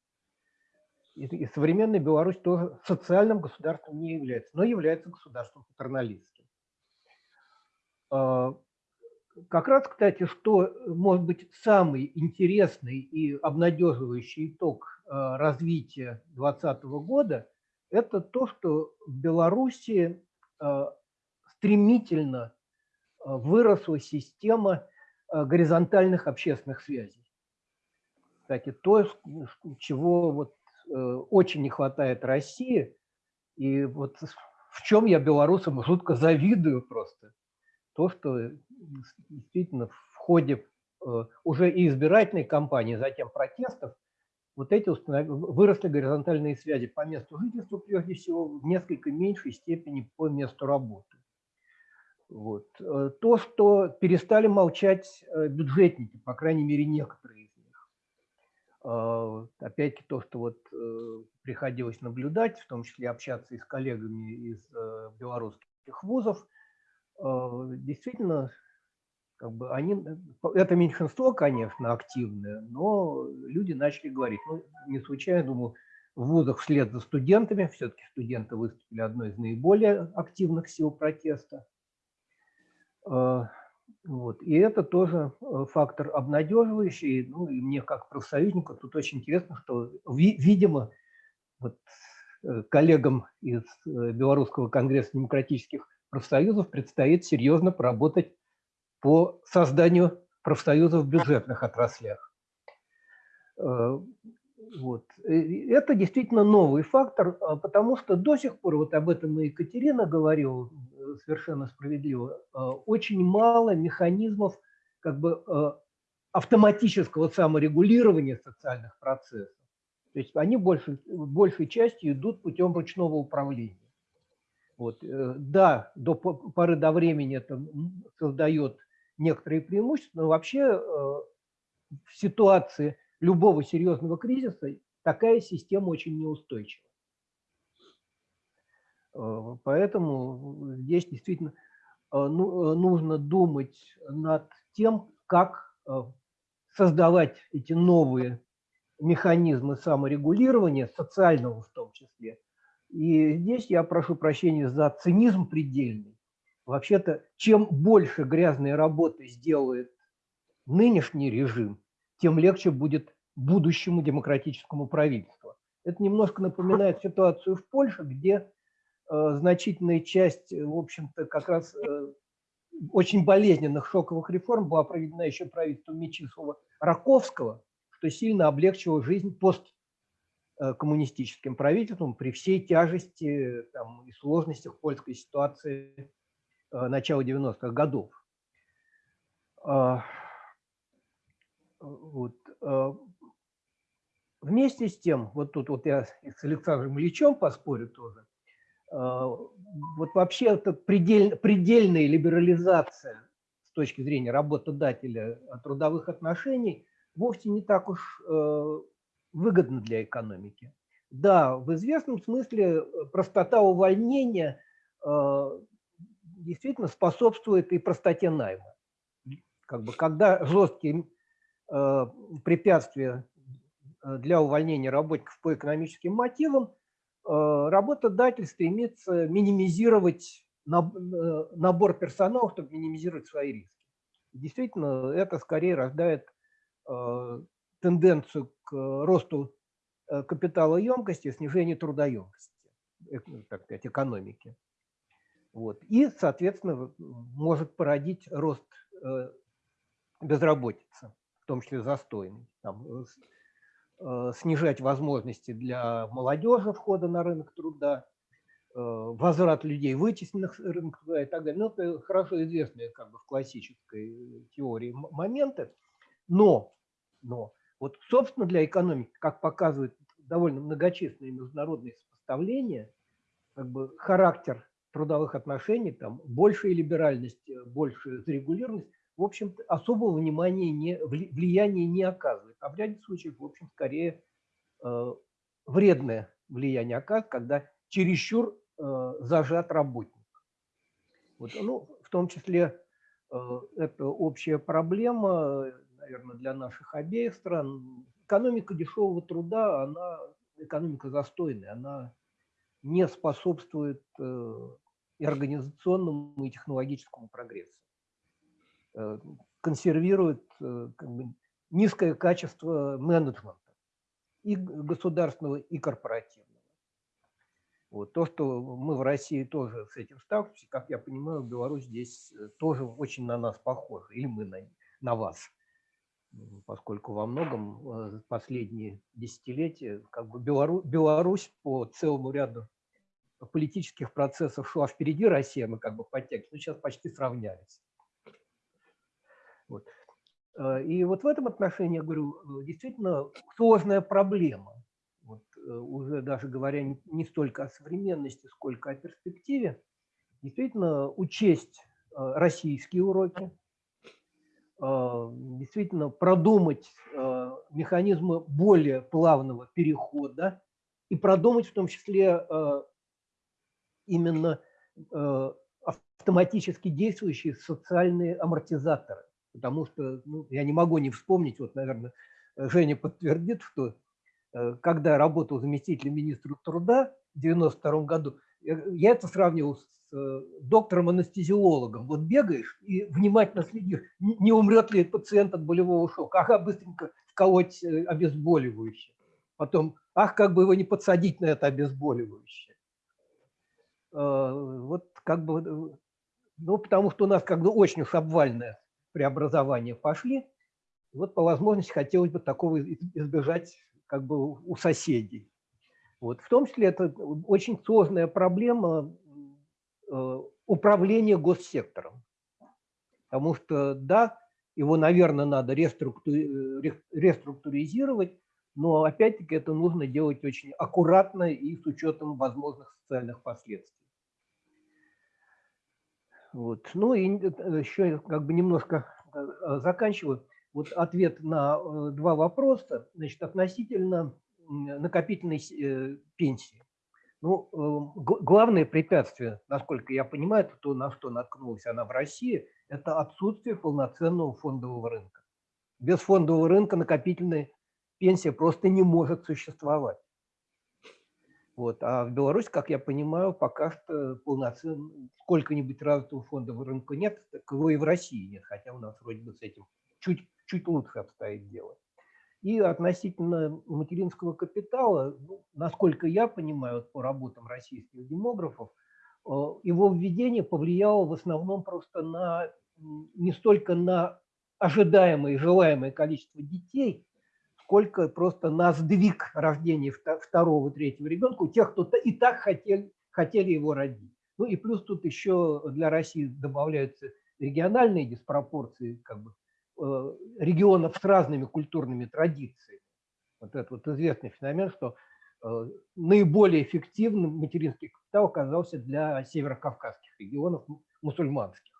и современная Беларусь тоже социальным государством не является, но является государством патерналистским. А, как раз, кстати, что может быть самый интересный и обнадеживающий итог а, развития 2020 года, это то, что в Беларуси а, стремительно выросла система горизонтальных общественных связей. Кстати, то, чего вот очень не хватает России. И вот в чем я белорусам жутко завидую просто. То, что действительно в ходе э, уже и избирательной кампании, затем протестов, вот эти выросли горизонтальные связи по месту жительства, прежде всего, в несколько меньшей степени по месту работы. Вот. Э, то, что перестали молчать бюджетники, по крайней мере, некоторые опять-таки то, что вот э, приходилось наблюдать, в том числе общаться и с коллегами из э, белорусских вузов, а, действительно, как бы они, э, это меньшинство, конечно, активное, но люди начали говорить, ну, не случайно, думаю, в вузах вслед за студентами, все-таки студенты выступили одной из наиболее активных сил протеста, а, вот. И это тоже э, фактор обнадеживающий. Ну, и мне как профсоюзнику тут очень интересно, что, видимо, вот, э, коллегам из э, Белорусского конгресса демократических профсоюзов предстоит серьезно поработать по созданию профсоюзов в бюджетных отраслях. Вот. Это действительно новый фактор, а, потому что до сих пор, вот об этом и Екатерина говорила совершенно справедливо, а, очень мало механизмов как бы а, автоматического саморегулирования социальных процессов. То есть они больше, большей частью идут путем ручного управления. Вот. Э, да, до поры до времени это создает некоторые преимущества, но вообще э, в ситуации любого серьезного кризиса такая система очень неустойчива. Э, поэтому здесь действительно э, ну, э, нужно думать над тем, как создавать эти новые механизмы саморегулирования, социального в том числе. И здесь я прошу прощения за цинизм предельный. Вообще-то, чем больше грязной работы сделает нынешний режим, тем легче будет будущему демократическому правительству. Это немножко напоминает ситуацию в Польше, где значительная часть, э, в общем-то, как раз э, очень болезненных шоковых реформ была проведена еще правительством Мечислава Раковского, что сильно облегчило жизнь посткоммунистическим правительством при всей тяжести там, и сложностях польской ситуации начала 90-х годов. А, вот. Вместе с тем, вот тут вот я с Александром Ильичем поспорю тоже, вот вообще это предельно, предельная либерализация с точки зрения работодателя трудовых отношений вовсе не так уж э, выгодна для экономики. Да, в известном смысле э, простота увольнения действительно способствует и простоте найма. Как бы, когда жесткие препятствия для увольнения работников по экономическим мотивам, работодатель стремится минимизировать э, набор персонала, чтобы минимизировать свои риски. Действительно, это скорее рождает э, тенденцию к росту капиталоемкости, снижению трудоемкости, так сказать, экономики. Вот. И, соответственно, может породить рост безработицы, в том числе застойный. Там, Э, снижать возможности для молодежи входа на рынок труда, э, возврат людей вытесненных с рынка труда и так далее. Ну, это хорошо известные как бы в классической теории моменты. Но, но вот, собственно, для экономики, как показывают довольно многочисленные международные сопоставления, как бы характер трудовых отношений, там большая либеральность, большая зарегулированность, в общем особого внимания, не, влияния не оказывает. А в ряде случаев, в общем, скорее э, вредное влияние оказывает, когда чересчур э, зажат работник. Вот, ну, в том числе это общая проблема, наверное, для наших обеих стран. Экономика дешевого труда, она экономика застойная, она не способствует и организационному, и технологическому прогрессу. Консервирует как бы, низкое качество менеджмента и государственного, и корпоративного. Вот. То, что мы в России тоже с этим сталкиваемся, как я понимаю, Беларусь здесь э, тоже очень на нас похожа, или мы на, на вас, поскольку во многом э, последние десятилетия как бы Белару, Беларусь по целому ряду политических процессов шла впереди России, мы как бы подтягивались, но сейчас почти сравнялись. Вот. Э, и вот в этом отношении, я говорю, э, действительно сложная проблема. Вот э, уже даже говоря не столько о современности, сколько о перспективе, действительно учесть российские уроки, действительно продумать механизмы более плавного перехода и продумать в том числе именно автоматически действующие социальные амортизаторы потому что ну, я не могу не вспомнить, вот, наверное, Женя подтвердит, что э, когда я работал заместителем министра труда в 92 году, я это сравнивал с э, доктором-анестезиологом. Вот бегаешь и внимательно следишь, не умрет ли пациент от болевого шока. Ага, быстренько вколоть э, обезболивающее. Потом, ах, как бы его не подсадить на это обезболивающее. Вот как бы, ну, потому что у нас как бы очень уж обвальная преобразования пошли. Вот по возможности хотелось бы такого избежать как бы у соседей. Вот. В том числе это очень сложная проблема э, управления госсектором. Потому что, да, его, наверное, надо реструктуризировать, но опять-таки это нужно делать очень аккуратно и с учетом возможных социальных последствий. Вот. Ну и э, еще как бы немножко э, заканчиваю. Вот ответ на э, два вопроса. Значит, относительно накопительной пенсии. Ну, главное препятствие, насколько я понимаю, то, на что наткнулась она в России, это отсутствие полноценного фондового рынка. Без фондового рынка накопительная пенсия просто не может существовать. Вот. А в Беларуси, как я понимаю, пока что полноценно сколько-нибудь развитого фондового рынка нет, так его и в России нет, хотя у нас вроде бы с этим чуть, чуть лучше обстоит дело. И относительно материнского капитала, ну, насколько я понимаю по работам российских демографов, э, его введение повлияло в основном просто на не столько на ожидаемое и желаемое количество детей, сколько просто на сдвиг рождения второго, третьего ребенка у тех, кто и так хотели, хотели его родить. Ну и плюс тут еще для России добавляются региональные диспропорции как бы, э, регионов с разными культурными традициями. Вот это вот известный феномен, что э, наиболее эффективным материнский капитал оказался для северокавказских регионов мусульманских,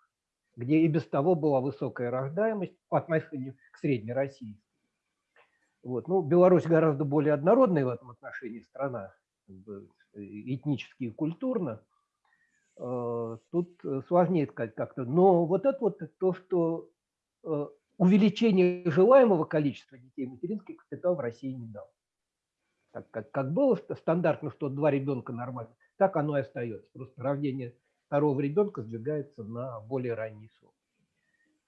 где и без того была высокая рождаемость по отношению к Средней России. Вот. Ну, Беларусь гораздо более однородная в этом отношении страна, как бы, этнически и культурно. Э, тут сложнее сказать как-то. Но вот это вот то, что э, увеличение желаемого количества детей материнский капитал в России не дал. Так как, как было стандартно, что два ребенка нормально, так оно и остается. Просто рождение второго ребенка сдвигается на более ранний срок.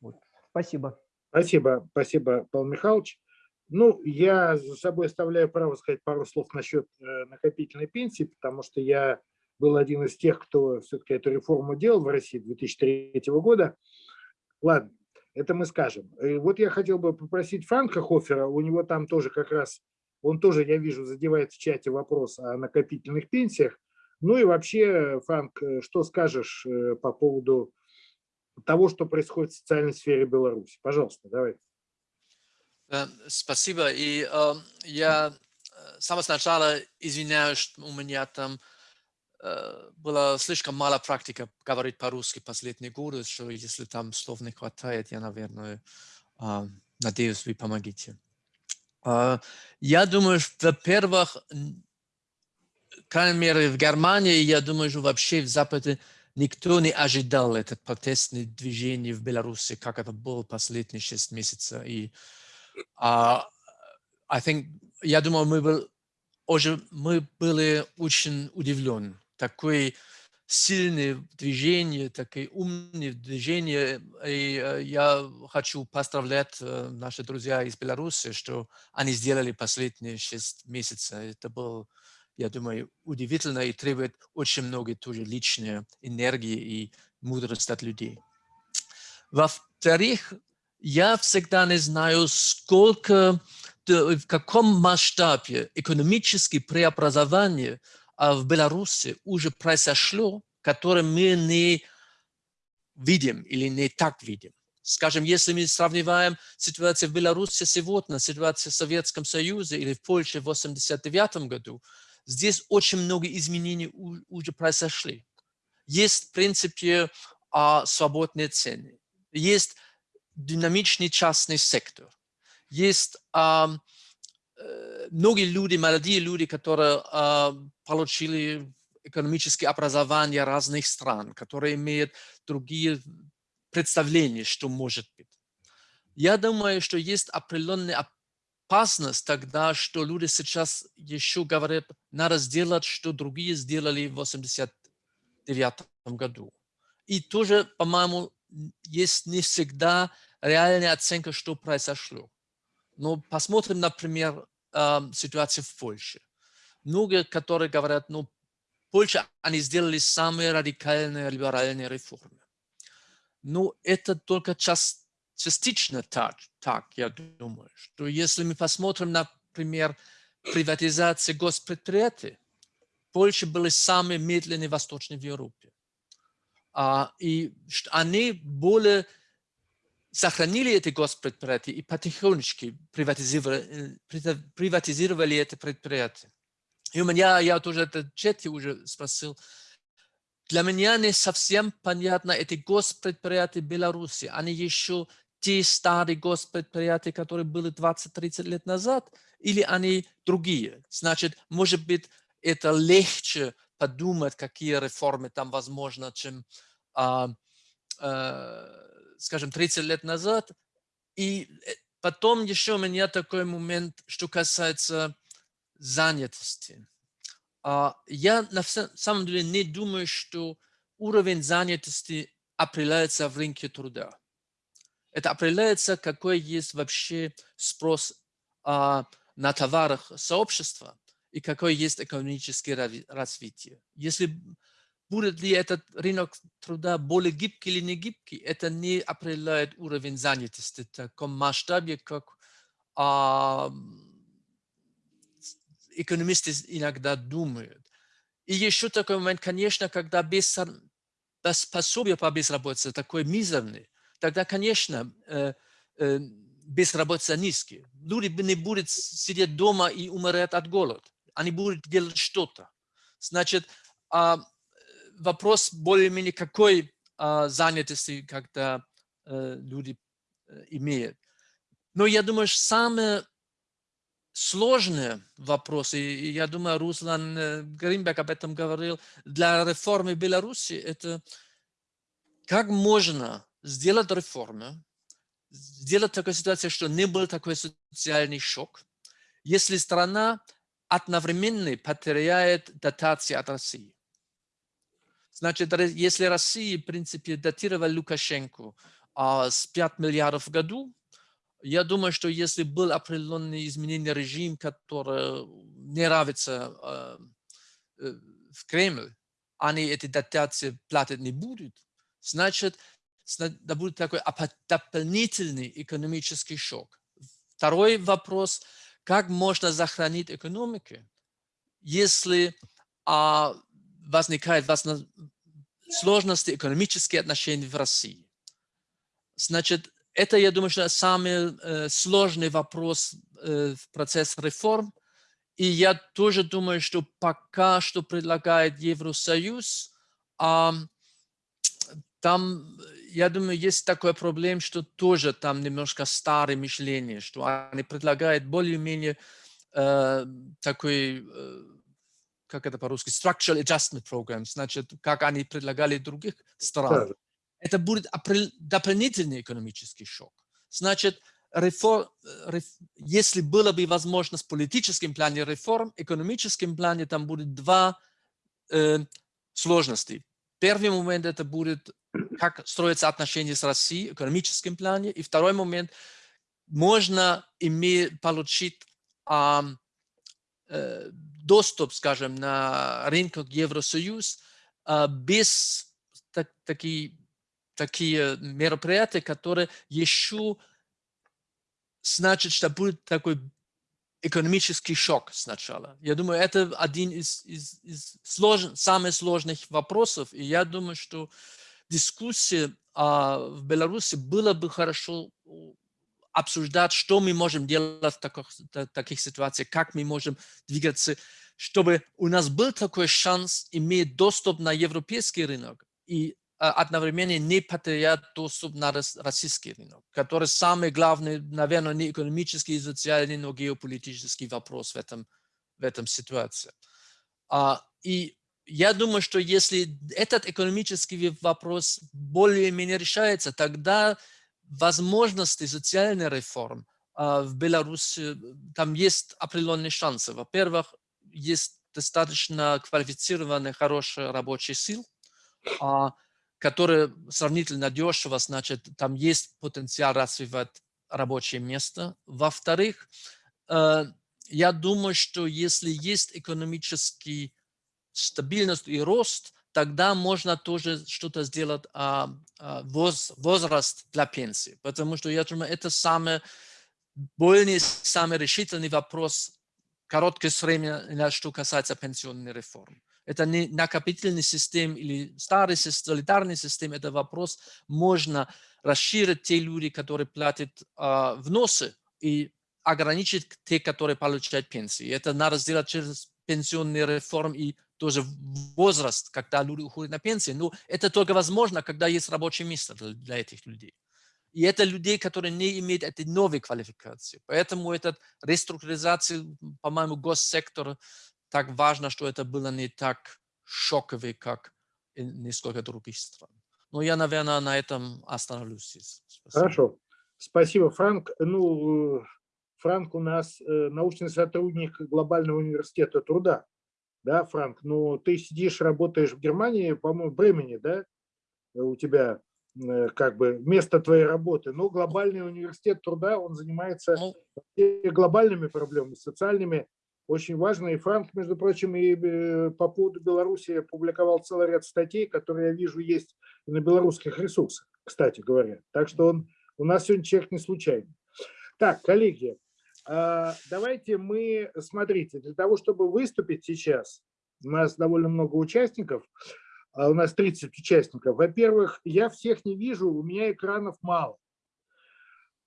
Вот. Спасибо. Спасибо, спасибо, Павел Михайлович. Ну, я за собой оставляю право сказать пару слов насчет э, накопительной пенсии, потому что я был один из тех, кто все-таки эту реформу делал в России 2003 года. Ладно, это мы скажем. И вот я хотел бы попросить Франка Хофера, у него там тоже как раз, он тоже, я вижу, задевает в чате вопрос о накопительных пенсиях. Ну и вообще, Франк, э, что скажешь э, по поводу того, что происходит в социальной сфере Беларуси? Пожалуйста, давай. Э, спасибо. И э, я с самого начала извиняюсь, что у меня там э, было слишком мало практика говорить по-русски последние годы, что если там слов не хватает, я, наверное, э, надеюсь, вы помогите. Э, я думаю, во-первых, крайней мере, в Германии, я думаю, что вообще в Западе никто не ожидал это протестное движение в Беларуси, как это было последние шесть месяцев. И uh, I think, я думаю, мы, был, уже, мы были очень удивлены. Такое сильное движение, такое умное движение. И uh, я хочу поздравлять uh, наши друзья из Беларуси, что они сделали последние шесть месяцев. Это был я думаю, удивительно и требует очень много тоже личной энергии и мудрости от людей. Во-вторых, я всегда не знаю, сколько, в каком масштабе экономические преобразования в Беларуси уже произошло, которые мы не видим или не так видим. Скажем, если мы сравниваем ситуацию в Беларуси сегодня, ситуацию в Советском Союзе или в Польше в 1989 году, здесь очень много изменений уже произошли. Есть, в принципе, а, свободные цены, есть динамичный частный сектор, есть а, многие люди, молодые люди, которые а, получили экономическое образование разных стран, которые имеют другие представления, что может быть. Я думаю, что есть определенные опасность тогда, что люди сейчас еще говорят, надо сделать, что другие сделали в 89 году. И тоже, по-моему, есть не всегда реальная оценка, что произошло. Но посмотрим, например, ситуацию в Польше. Многие, которые говорят, ну, Польша, они сделали самые радикальные либеральные реформы. Но это только часть частично так, так, я думаю, что если мы посмотрим, например, приватизация госпредприятий, Польша были самые медленные в Европе. А, и они более сохранили эти госпредприятия и потихонечку приватизировали, приватизировали это предприятие. И у меня, я тоже это чете уже спросил, для меня не совсем понятно эти госпредприятия Беларуси. Они еще те старые госпредприятия, которые были 20-30 лет назад, или они другие. Значит, может быть, это легче подумать, какие реформы там возможно, чем, а, а, скажем, 30 лет назад. И э, потом еще у меня такой момент, что касается занятости. А, я на самом деле не думаю, что уровень занятости определяется в рынке труда. Это определяется, какой есть вообще спрос а, на товарах сообщества и какое есть экономическое развитие. Если будет ли этот рынок труда более гибкий или не гибкий, это не определяет уровень занятости в таком масштабе, как а, экономисты иногда думают. И еще такой момент, конечно, когда без, без пособия по безработице такой мизерный, тогда, конечно, э, э, безработица низкая. Люди не будут сидеть дома и умирать от голода. Они будут делать что-то. Значит, а, вопрос более-менее какой а, занятости, когда э, люди имеют. Но я думаю, что самое сложный вопрос, и я думаю, Руслан Гринбек об этом говорил, для реформы Беларуси, это как можно сделать реформы, сделать такую ситуацию, что не был такой социальный шок, если страна одновременно потеряет дотации от России. Значит, если Россия, в принципе, датировала Лукашенко а, с 5 миллиардов в году, я думаю, что если был определенный изменение режим, который не нравится э, э, в Кремль, они эти дотации платить не будут, значит, да будет такой дополнительный экономический шок. Второй вопрос, как можно сохранить экономику, если а, возникают сложности экономические отношения в России. Значит, это, я думаю, что самый э, сложный вопрос э, в процессе реформ. И я тоже думаю, что пока что предлагает Евросоюз, э, там я думаю, есть такой проблем, что тоже там немножко старое мышление, что они предлагают более-менее э, такой э, как это по-русски, structural adjustment programs, значит, как они предлагали других стран. Это будет дополнительный экономический шок. Значит, реформ, реф- если было бы возможность в политическом плане реформ, в экономическом плане там будет два э, сложности. Первый момент это будет, как строятся отношения с Россией в экономическом плане. И второй момент, можно иметь, получить а, э, доступ, скажем, на рынок Евросоюз а, без так, такие, такие мероприятия, которые еще значит, что будет такой экономический шок сначала. Я думаю, это один из, из, из слож, самых сложных вопросов. И я думаю, что дискуссия а, в Беларуси было бы хорошо обсуждать, что мы можем делать в таких, таких ситуациях, как мы можем двигаться, чтобы у нас был такой шанс иметь доступ на европейский рынок и а, одновременно не потерять доступ на российский рынок, который самый главный, наверное, не экономический и социальный, но геополитический вопрос в этом, в этом ситуации. А, и я думаю, что если этот экономический вопрос более-менее решается, тогда возможности социальной реформ а, в Беларуси, там есть определенные шансы. Во-первых, есть достаточно квалифицированные, хорошие рабочие силы, которые сравнительно дешево, значит, там есть потенциал развивать рабочее место. Во-вторых, э, я думаю, что если есть экономический стабильность и рост, тогда можно тоже что-то сделать а, а, воз, возраст для пенсии. Потому что я думаю, это самый больный, самый решительный вопрос короткое время, что касается пенсионной реформы. Это не накопительный систем или старый солидарный систем, это вопрос, можно расширить те люди, которые платят э, вносы и ограничить те, которые получают пенсии. Это надо сделать через пенсионные реформы и тоже возраст, когда люди уходят на пенсию. Но это только возможно, когда есть рабочее место для этих людей. И это людей, которые не имеют этой новой квалификации. Поэтому эта реструктуризация, по-моему, госсектора так важно, что это было не так шоково, как несколько других стран. Но я, наверное, на этом остановлюсь. Спасибо. Хорошо. Спасибо, Франк. Ну, Франк у нас э, научный сотрудник Глобального университета труда. Да, Франк? Ну, ты сидишь, работаешь в Германии, по-моему, в Бремени, да? У тебя э, как бы место твоей работы. Но Глобальный университет труда, он занимается ну, глобальными проблемами, социальными очень важно. И Франк, между прочим, и э, по поводу Беларуси публиковал целый ряд статей, которые я вижу есть на белорусских ресурсах, кстати говоря. Так что он у нас сегодня человек не случайный. Так, коллеги, давайте мы, смотрите, для того, чтобы выступить сейчас, у нас довольно много участников, а у нас 30 участников. Во-первых, я всех не вижу, у меня экранов мало.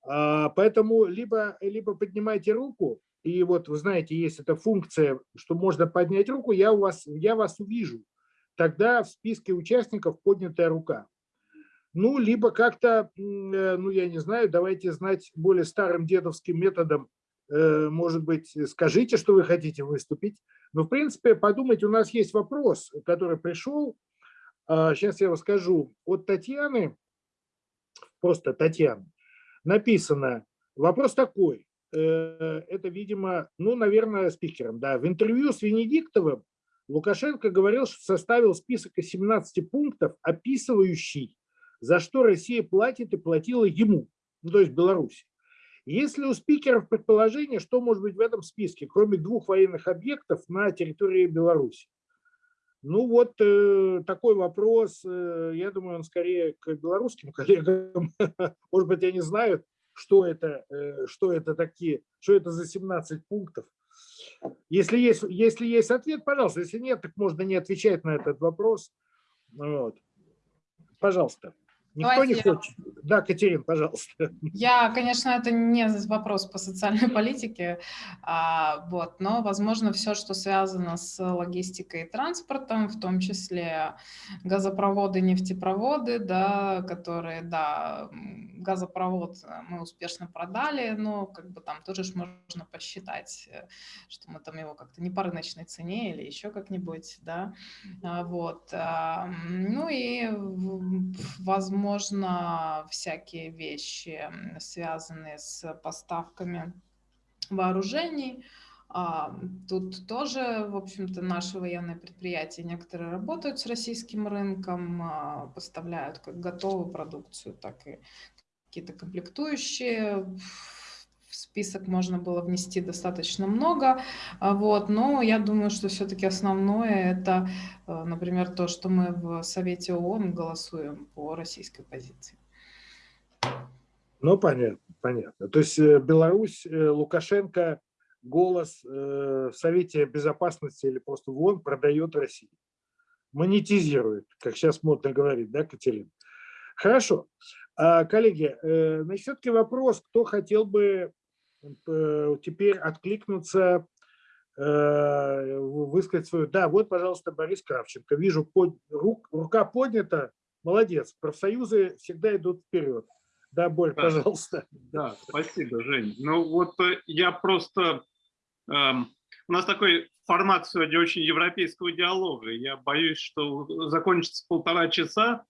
А, поэтому либо, либо поднимайте руку, и вот вы знаете, есть эта функция, что можно поднять руку, я, у вас, я вас увижу. Тогда в списке участников поднятая рука. Ну, либо как-то, э, ну, я не знаю, давайте знать более старым дедовским методом, может быть, скажите, что вы хотите выступить. Но, в принципе, подумайте, у нас есть вопрос, который пришел, сейчас а, я вам скажу, от Татьяны, просто Татьяна, написано, вопрос такой, Э, это, видимо, ну, наверное, спикером. Да. В интервью с Венедиктовым Лукашенко говорил, что составил список из 17 пунктов, описывающий, за что Россия платит и платила ему, ну, то есть Беларуси. Если у спикеров предположение, что может быть в этом списке, кроме двух военных объектов на территории Беларуси? Ну вот э, такой вопрос, э, я думаю, он скорее к белорусским *laughs* коллегам, может быть, они знают, что это, э, что это такие, что это за 17 пунктов. Если есть, если есть ответ, пожалуйста. Если нет, так можно не отвечать на этот вопрос. Вот. Пожалуйста. Никто Давайте не я- хочет. Да, Катерин, пожалуйста. Я, конечно, это не вопрос по социальной *laughs* политике, а, вот, но, возможно, все, что связано с логистикой и транспортом, в том числе газопроводы, нефтепроводы, да, которые, да, газопровод э, мы успешно продали, но как бы там тоже ж можно посчитать, э, что мы там его как-то не по рыночной цене или еще как-нибудь, да, а, вот. а, Ну и, в- возможно, всякие вещи, связанные с поставками вооружений. А, Тут тоже, в общем-то, наши военные предприятия некоторые работают с российским рынком, а, поставляют как готовую продукцию, так и какие-то комплектующие. В список можно было внести достаточно много, а, вот, но я думаю, что все-таки основное это, э, например, то, что мы в Совете ООН голосуем по российской позиции. Ну, понятно, понятно. То есть э, Беларусь, э, Лукашенко голос в Совете Безопасности или просто в ООН продает России. Монетизирует, как сейчас модно говорить, да, Катерина? Хорошо. А, Коллеги, значит, все-таки вопрос, кто хотел бы теперь откликнуться, э, высказать свою... Да, вот, пожалуйста, Борис Кравченко. Вижу, под... рук... рука поднята. Молодец. Профсоюзы всегда идут вперед. Да, Борь, Да. пожалуйста. Да, спасибо, Жень. Ну вот э, я просто... эм, у нас такой формат сегодня очень европейского диалога. Я боюсь, что закончится полтора часа,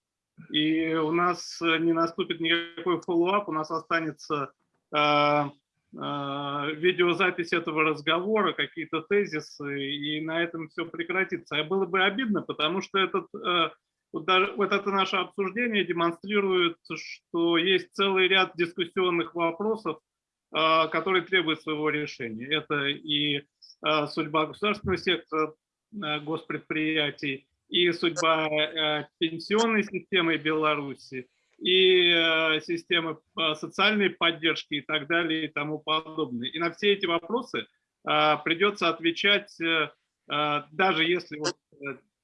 и у нас э, не наступит никакой follow-up, у нас останется э, э, видеозапись этого разговора, какие-то тезисы, и на этом все прекратится. А было бы обидно, потому что этот, э, вот даже вот это наше обсуждение демонстрирует, что есть целый ряд дискуссионных вопросов, э, которые требуют своего решения. Это и э, судьба государственного сектора, э, госпредприятий, и судьба э, пенсионной системы Беларуси, и э, системы э, социальной поддержки и так далее и тому подобное. И на все эти вопросы э, придется отвечать, даже если вот,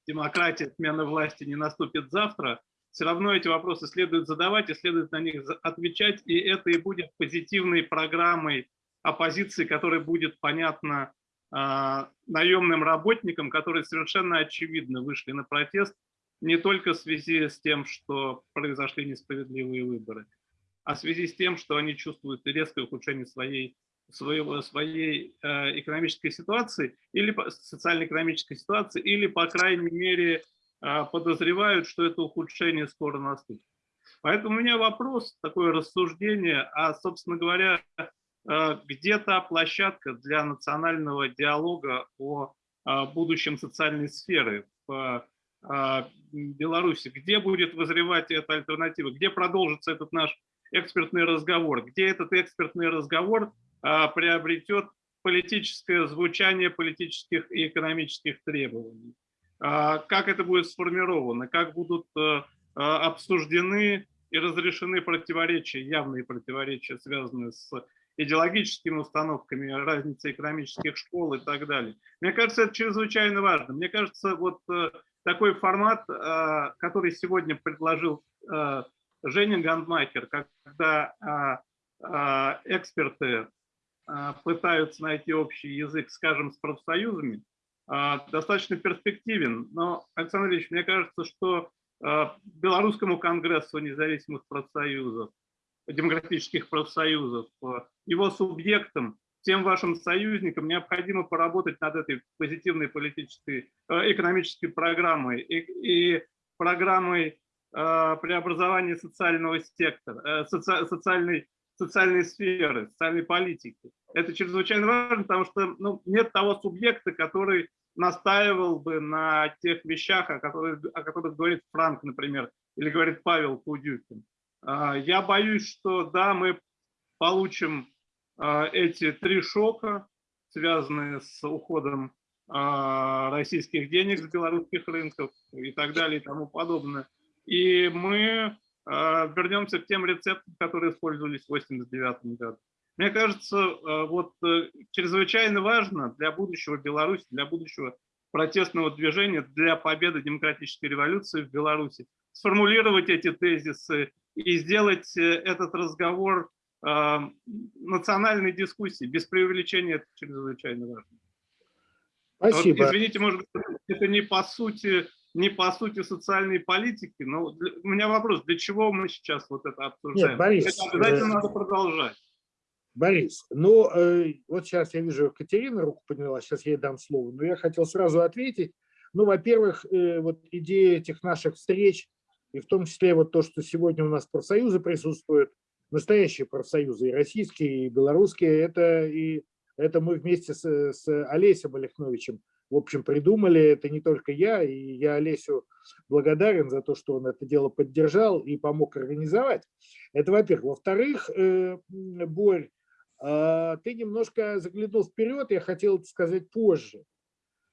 демократия, смена власти не наступит завтра, все равно эти вопросы следует задавать и следует на них отвечать, и это и будет позитивной программой оппозиции, которая будет понятна наемным работникам, которые совершенно очевидно вышли на протест не только в связи с тем, что произошли несправедливые выборы, а в связи с тем, что они чувствуют резкое ухудшение своей, своего, своей э, экономической ситуации или социально-экономической ситуации, или, по крайней мере, э, подозревают, что это ухудшение скоро наступит. Поэтому у меня вопрос, такое рассуждение, а, собственно говоря, э, где та площадка для национального диалога о будущем социальной сферы в Беларуси? Где будет вызревать эта альтернатива? Где продолжится этот наш экспертный разговор? Где этот экспертный разговор э, приобретет политическое звучание политических и экономических требований? А, Как это будет сформировано? Как будут обсуждены и разрешены противоречия, явные противоречия, связанные с идеологическими установками, разницей экономических школ и так далее. Мне кажется, это чрезвычайно важно. Мне кажется, вот э, такой формат, э, который сегодня предложил э, Женя Гандмахер, когда э, эксперты пытаются найти общий язык, скажем, с профсоюзами, достаточно перспективен. Но, Александр Ильич, мне кажется, что Белорусскому конгрессу независимых профсоюзов, демократических профсоюзов, его субъектам, тем вашим союзникам необходимо поработать над этой позитивной политической, э, экономической программой и, и программой э, преобразования социального сектора, э, соци- социальной, социальной сферы, социальной политики. Это чрезвычайно важно, потому что ну, нет того субъекта, который настаивал бы на тех вещах, о которых, о которых говорит Франк, например, или говорит Павел Кудюкин. Я боюсь, что да, мы получим эти три шока, связанные с уходом а, российских денег с белорусских рынков и так далее и тому подобное. И мы а, вернемся к тем рецептам, которые использовались в 1989 году. Мне кажется, а, вот э, чрезвычайно важно для будущего Беларуси, для будущего протестного движения, для победы демократической революции в Беларуси сформулировать эти тезисы и сделать этот разговор национальной дискуссии. Без преувеличения это чрезвычайно важно. Спасибо. Вот, извините, может быть, это не по сути, не по сути социальной политики, но для, у меня вопрос, для чего мы сейчас вот это обсуждаем? Нет, Борис, это обязательно э, надо продолжать. Борис, ну э, вот сейчас я вижу, Катерина руку подняла, сейчас я ей дам слово, но я хотел сразу ответить. Ну, во-первых, э, вот идея этих наших встреч, и в том числе вот то, что сегодня у нас профсоюзы присутствуют, настоящие профсоюзы, и российские, и белорусские, это и это мы вместе с, с Олесем Олехновичем, в общем, придумали. Это не только я, и я Олесю благодарен за то, что он это дело поддержал и помог организовать. Это во-первых. Во-вторых, э, Борь, э, ты немножко заглянул вперед, я хотел это сказать позже.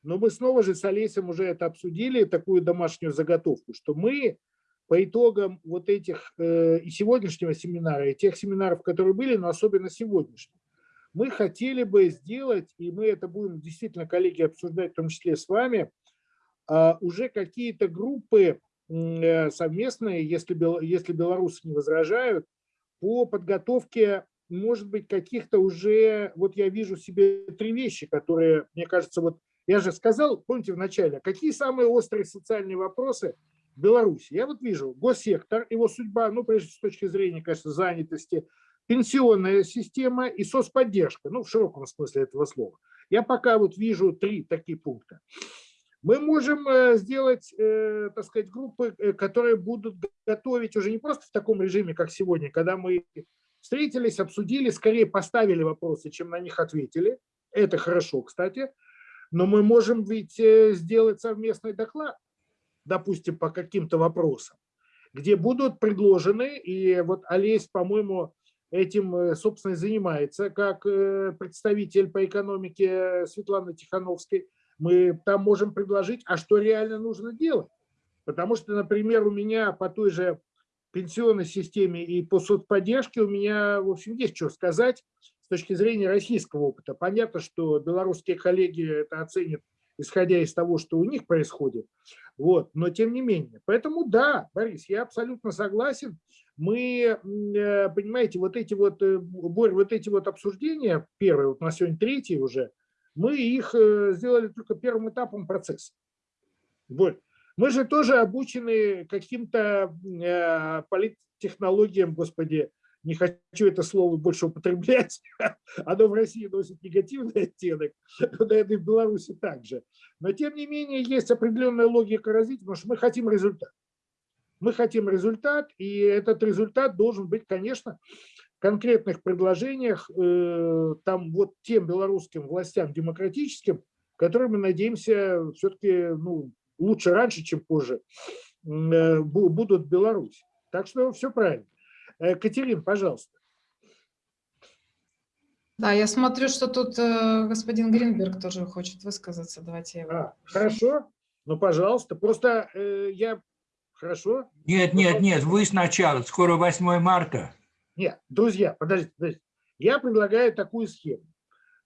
Но мы снова же с Олесем уже это обсудили, такую домашнюю заготовку, что мы по итогам вот этих э, и сегодняшнего семинара, и тех семинаров, которые были, но особенно сегодняшнего, мы хотели бы сделать, и мы это будем действительно, коллеги, обсуждать, в том числе с вами, а, уже какие-то группы э, совместные, если, если белорусы не возражают, по подготовке, может быть, каких-то уже, вот я вижу себе три вещи, которые, мне кажется, вот я же сказал, помните в начале, какие самые острые социальные вопросы Беларуси? Я вот вижу госсектор, его судьба, ну, прежде всего, с точки зрения, конечно, занятости, пенсионная система и соцподдержка, ну, в широком смысле этого слова. Я пока вот вижу три такие пункта. Мы можем э, сделать, э, так сказать, группы, э, которые будут готовить уже не просто в таком режиме, как сегодня, когда мы встретились, обсудили, скорее поставили вопросы, чем на них ответили. Это хорошо, кстати. Но мы можем ведь сделать совместный доклад, допустим, по каким-то вопросам, где будут предложены, и вот Олесь, по-моему, этим, э, собственно, и занимается, как э, представитель по экономике Светланы Тихановской, мы там можем предложить, а что реально нужно делать. Потому что, например, у меня по той же пенсионной системе и по соцподдержке у меня, в общем, есть что сказать с точки зрения российского опыта. Понятно, что белорусские коллеги это оценят, исходя из того, что у них происходит. Вот. Но тем не менее. Поэтому да, Борис, я абсолютно согласен мы, э, понимаете, вот эти вот, э, Борь, вот эти вот обсуждения, первые, вот у нас сегодня третий уже, мы их э, сделали только первым этапом процесса. Борь, мы же тоже обучены каким-то политтехнологиям, господи, не хочу это слово больше употреблять, *laughs* оно в России носит негативный оттенок, и в Беларуси также. Но тем не менее есть определенная логика развития, потому что мы хотим результат. Мы хотим результат, и этот результат должен быть, конечно, в конкретных предложениях э, там вот тем белорусским властям демократическим, которые мы надеемся все-таки ну, лучше раньше, чем позже э, будут в Беларуси. Так что все правильно. Э, Катерин, пожалуйста. Да, я смотрю, что тут э, господин Гринберг тоже хочет высказаться. Давайте его... А, хорошо, ну, пожалуйста. Просто э, я Хорошо? Нет, нет, нет, вы сначала, скоро 8 марта. Нет, друзья, подождите, подождите. Я предлагаю такую схему.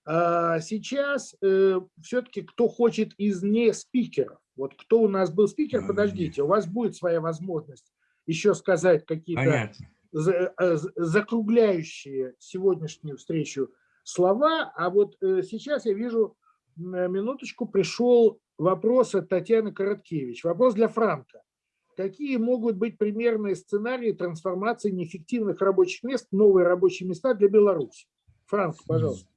А, сейчас э, все-таки кто хочет из не спикеров, вот кто у нас был спикер, подождите, у вас будет своя возможность еще сказать какие-то закругляющие сегодняшнюю встречу слова, а вот э, сейчас я вижу, минуточку, пришел вопрос от Татьяны Короткевич, вопрос для Франка какие могут быть примерные сценарии трансформации неэффективных рабочих мест новые рабочие места для Беларуси? Франк, пожалуйста.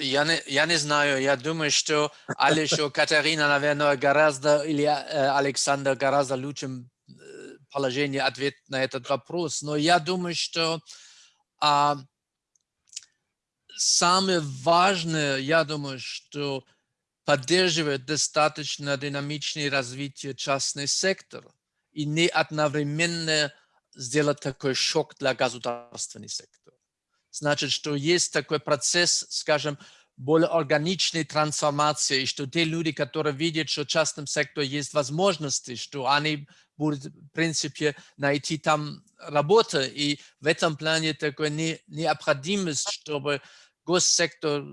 Я не, я не знаю, я думаю, что Алиша Катерина, наверное, гораздо, или э, Александр гораздо лучшим э, положении ответ на этот вопрос, но я думаю, что а, самое важное, я думаю, что поддерживает достаточно динамичное развитие частный сектор и не одновременно сделать такой шок для государственного сектора. Значит, что есть такой процесс, скажем, более органичной трансформации, что те люди, которые видят, что в частном секторе есть возможности, что они будут, в принципе, найти там работу, и в этом плане такой необходимость, чтобы госсектор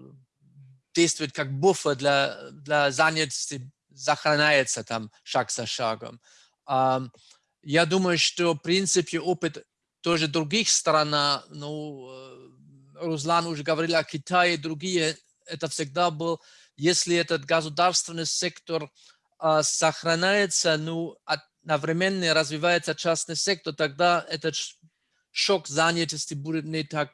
действует как буфер для, для занятости сохраняется там шаг за шагом. Я думаю, что, в принципе, опыт тоже других стран, ну, э, Руслан уже говорил о Китае, другие, это всегда был, если этот государственный сектор а, сохраняется, ну, одновременно развивается частный сектор, тогда этот шок занятости будет не так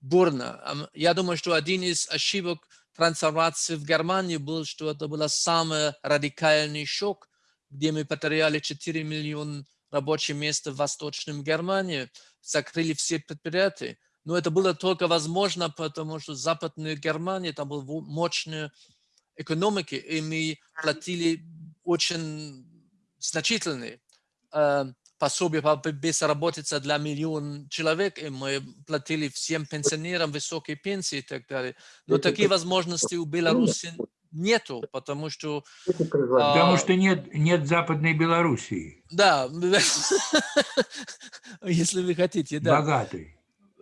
бурно. Я думаю, что один из ошибок трансформации в Германии был, что это был самый радикальный шок, где мы потеряли 4 миллиона рабочие места в Восточном Германии, закрыли все предприятия. Но это было только возможно, потому что Западная Германия, там была мощная экономика, и мы платили очень значительные э, пособия по безработице для миллиона человек, и мы платили всем пенсионерам высокие пенсии и так далее. Но такие возможности у Беларуси нету, потому что... Потому а, что нет, нет Западной Белоруссии. Да, *laughs* если вы хотите, да. Богатой.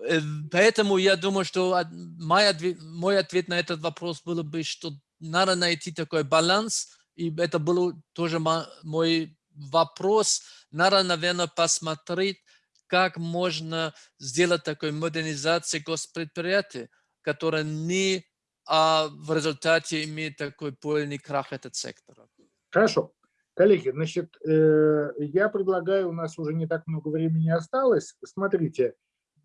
Э, поэтому я думаю, что мой ответ, мой ответ на этот вопрос был бы, что надо найти такой баланс, и это был тоже мой вопрос. Надо, наверное, посмотреть, как можно сделать такую модернизацию госпредприятия, которая не а в результате имеет такой полный крах этот сектор. Хорошо. Коллеги, значит, э, я предлагаю, у нас уже не так много времени осталось. Смотрите,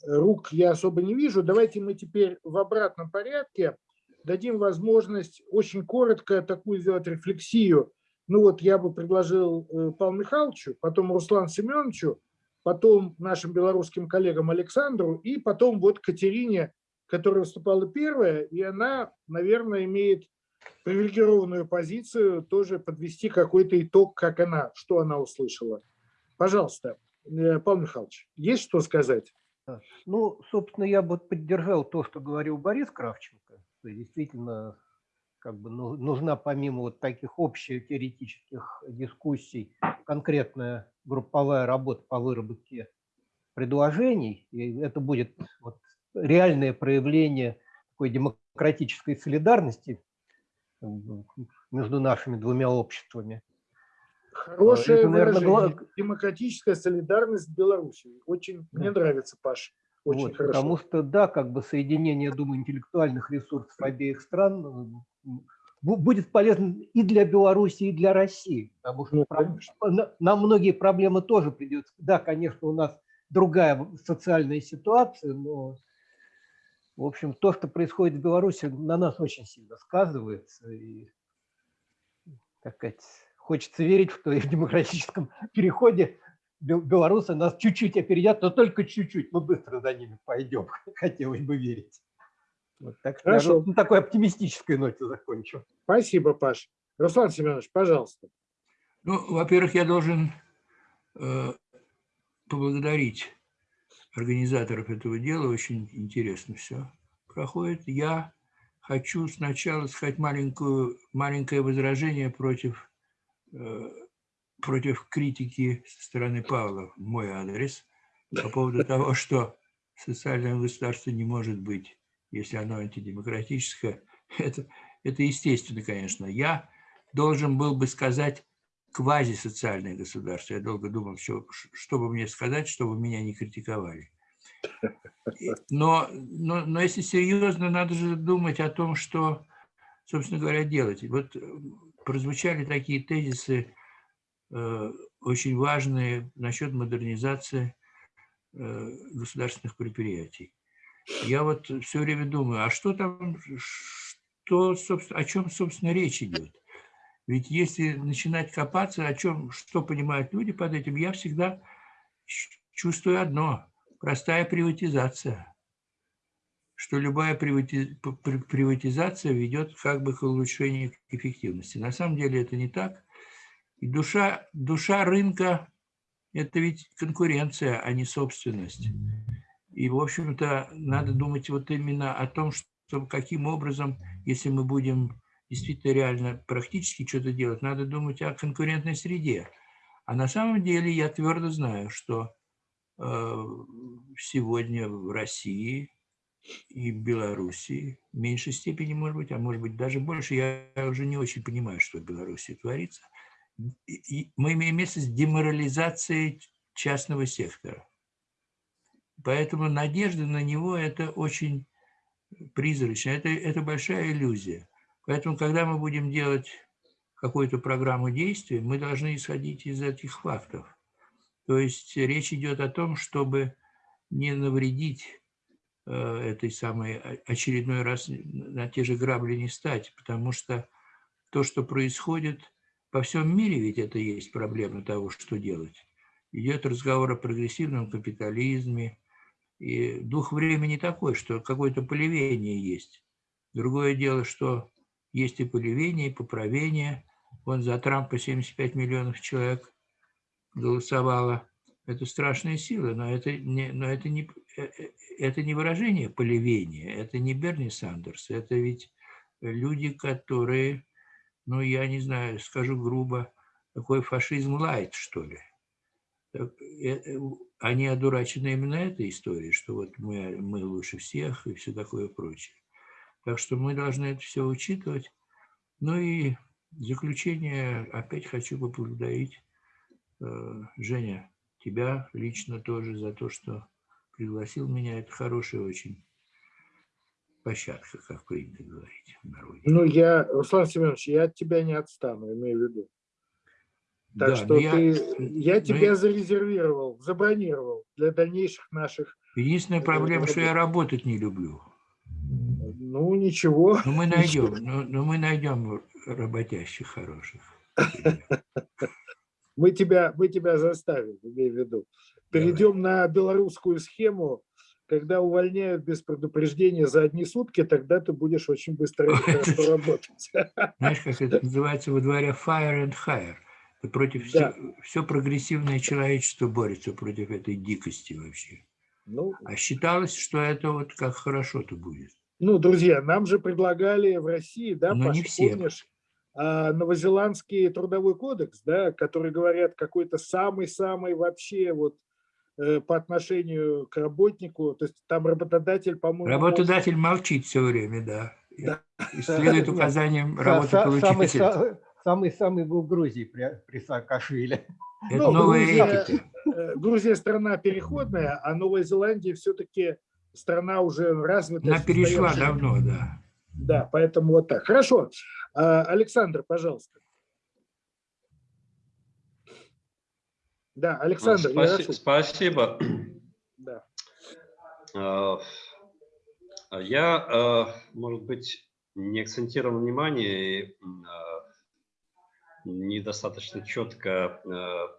рук я особо не вижу. Давайте мы теперь в обратном порядке дадим возможность очень коротко такую сделать рефлексию. Ну вот я бы предложил э, Павлу Михайловичу, потом Руслану Семеновичу, потом нашим белорусским коллегам Александру и потом вот Катерине которая выступала первая, и она, наверное, имеет привилегированную позицию тоже подвести какой-то итог, как она, что она услышала. Пожалуйста, э, Павел Михайлович, есть что сказать? Ну, собственно, я бы поддержал то, что говорил Борис Кравченко. Что действительно, как бы ну, нужна помимо вот таких общих теоретических дискуссий конкретная групповая работа по выработке предложений. И это будет вот реальное проявление такой демократической солидарности между нашими двумя обществами. Хорошая Это, наверное, выражение. демократическая солидарность Беларуси. Очень да. мне нравится, Паш. Очень вот, хорошо. Потому что, да, как бы соединение, думаю, интеллектуальных ресурсов обеих стран будет полезно и для Беларуси, и для России. Потому что ну, на, нам многие проблемы тоже придется. Да, конечно, у нас другая социальная ситуация, но в общем, то, что происходит в Беларуси, на нас очень сильно сказывается. И, так сказать, хочется верить, что и в *laughs* демократическом переходе белорусы нас чуть-чуть опередят, но только чуть-чуть. Мы быстро за ними пойдем, *laughs* хотелось бы верить. Вот, так что Хорошо. на такой оптимистической ноте закончу. Спасибо, Паш. Руслан Семенович, пожалуйста. Ну, во-первых, я должен э, поблагодарить организаторов этого дела. Очень интересно все проходит. Я хочу сначала сказать маленькую, маленькое возражение против, против критики со стороны Павла в мой адрес по поводу того, что социальное государство не может быть, если оно антидемократическое. *laughs* Это, это естественно, конечно. Я должен был бы сказать квазисоциальное государство. Я долго думал, что, что бы мне сказать, чтобы меня не критиковали. Но, но, но если серьезно, надо же думать о том, что, собственно говоря, делать. Вот э, прозвучали такие тезисы э, очень важные насчет модернизации э, государственных предприятий. Я вот все время думаю, а что там, что, собственно, о чем, собственно, речь идет? Ведь если начинать копаться, о чем, что понимают люди под этим, я всегда чувствую одно. Простая приватизация. Что любая приватизация ведет как бы к улучшению эффективности. На самом деле это не так. И душа, душа рынка – это ведь конкуренция, а не собственность. И, в общем-то, надо думать вот именно о том, что каким образом, если мы будем действительно реально практически что-то делать, надо думать о конкурентной среде. А на самом деле я твердо знаю, что э, сегодня в России и Белоруссии, в меньшей степени, может быть, а может быть даже больше. Я уже не очень понимаю, что в Беларуси творится. И мы имеем место с деморализацией частного сектора. Поэтому надежда на него – это очень призрачно, это, это большая иллюзия. Поэтому, когда мы будем делать какую-то программу действий, мы должны исходить из этих фактов. То есть речь идет о том, чтобы не навредить этой самой очередной раз на те же грабли не стать, потому что то, что происходит по всем мире, ведь это есть проблема того, что делать. Идет разговор о прогрессивном капитализме, и дух времени такой, что какое-то полевение есть. Другое дело, что есть и полевение, и поправение. Вон за Трампа 75 миллионов человек голосовало. Это страшная сила, но это не, но это не, э, э, это не выражение полевения, это не Берни Сандерс, это ведь люди, которые, ну, я не знаю, скажу грубо, такой фашизм лайт, что ли. Э, они одурачены именно этой историей, что вот мы, мы лучше всех и все такое прочее. Так что мы должны это все учитывать. Ну и в заключение опять хочу поблагодарить э, Женя, тебя лично тоже за то, что пригласил меня. Это хорошая очень площадка, как принято говорить в народе. Ну, я, Руслан Семенович, я от тебя не отстану, имею в виду. Так Да, что я- ты, я тебя я- зарезервировал, забронировал для дальнейших наших. Единственная проблема, что я работать не люблю. Ну, ничего. Но мы найдем, но, но мы найдем работящих хороших. *laughs* Мы тебя, мы тебя заставим, имею в виду. Перейдем на белорусскую схему. Когда увольняют без предупреждения за одни сутки, тогда ты будешь очень быстро хорошо *laughs* работать. Знаешь, как это называется во дворе fire and hire. Это против Да. все, все прогрессивное человечество борется против этой дикости вообще. Ну, А считалось, что это вот как хорошо-то будет. Ну, друзья, нам же предлагали в России, да, Но не Паша, все. помнишь, новозеландский трудовой кодекс, да, который говорят какой-то самый-самый вообще вот э, по отношению к работнику, то есть там работодатель, по-моему, Работодатель молчит все время, да. И- Да. И следует указаниям работополучителя. са- самый-самый был в Грузии при, при Саакашвили. Это Ну, новая Грузия- э, Грузия страна переходная, а Новая Зеландия все-таки страна уже развитая. Она перешла давно, да. Да, поэтому вот так. Хорошо. А, Александр, пожалуйста. Да, Александр, Спаси-. Спасибо. Да. Э, Я, э, может быть, не акцентировал внимание и недостаточно четко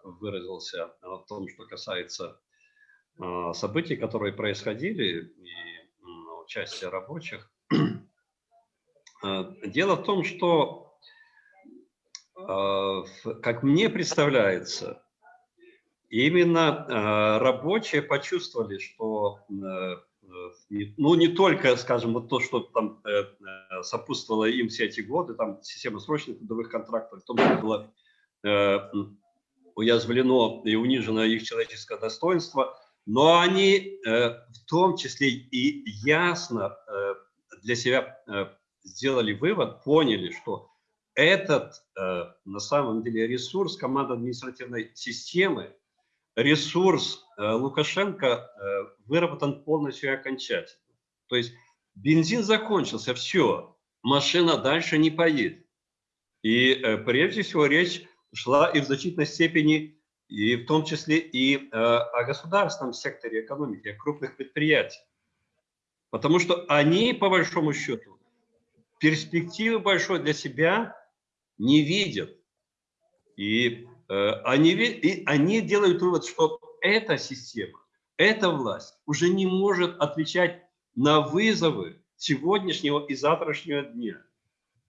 выразился о том, что касается событий, которые происходили и участия рабочих. Э, Дело в том, что, э, как мне представляется, именно э, рабочие почувствовали, что ну не только, скажем, вот то, что там сопутствовало им все эти годы, там система срочных трудовых контрактов, в том числе было уязвлено и унижено их человеческое достоинство, но они в том числе и ясно для себя сделали вывод, поняли, что этот э, на самом деле ресурс командно-административной системы, ресурс э, Лукашенко э, выработан полностью и окончательно. То есть бензин закончился, все, машина дальше не поедет. И прежде всего речь шла и в значительной степени, и в том числе и о государственном секторе экономики, о крупных предприятиях. Потому что они, по большому счету, перспективы большой для себя не видят. И, э, они, и они делают вывод, что эта система, эта власть уже не может отвечать на вызовы сегодняшнего и завтрашнего дня.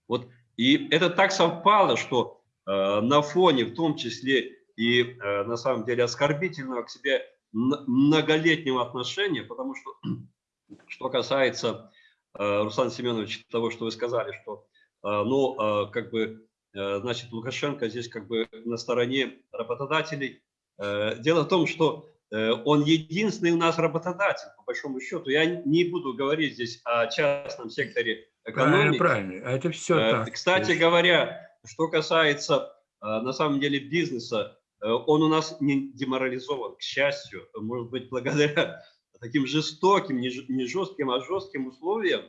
Вот, и это так совпало, что э, на фоне, в том числе и э, на самом деле оскорбительного к себе многолетнего отношения, потому что, *clears throat* что касается, Руслан Семенович, того, что вы сказали, что, э, ну, э, как бы, э, значит, Лукашенко здесь как бы на стороне работодателей. Э, Дело в том, что э, он единственный у нас работодатель, по большому счету. Я не буду говорить здесь о частном секторе экономики. Правильно, правильно. А это все Э, так. Кстати говоря, что касается э, на самом деле бизнеса, э, он у нас не деморализован, к счастью, может быть, благодаря таким жестоким, не жестким, а жестким условиям,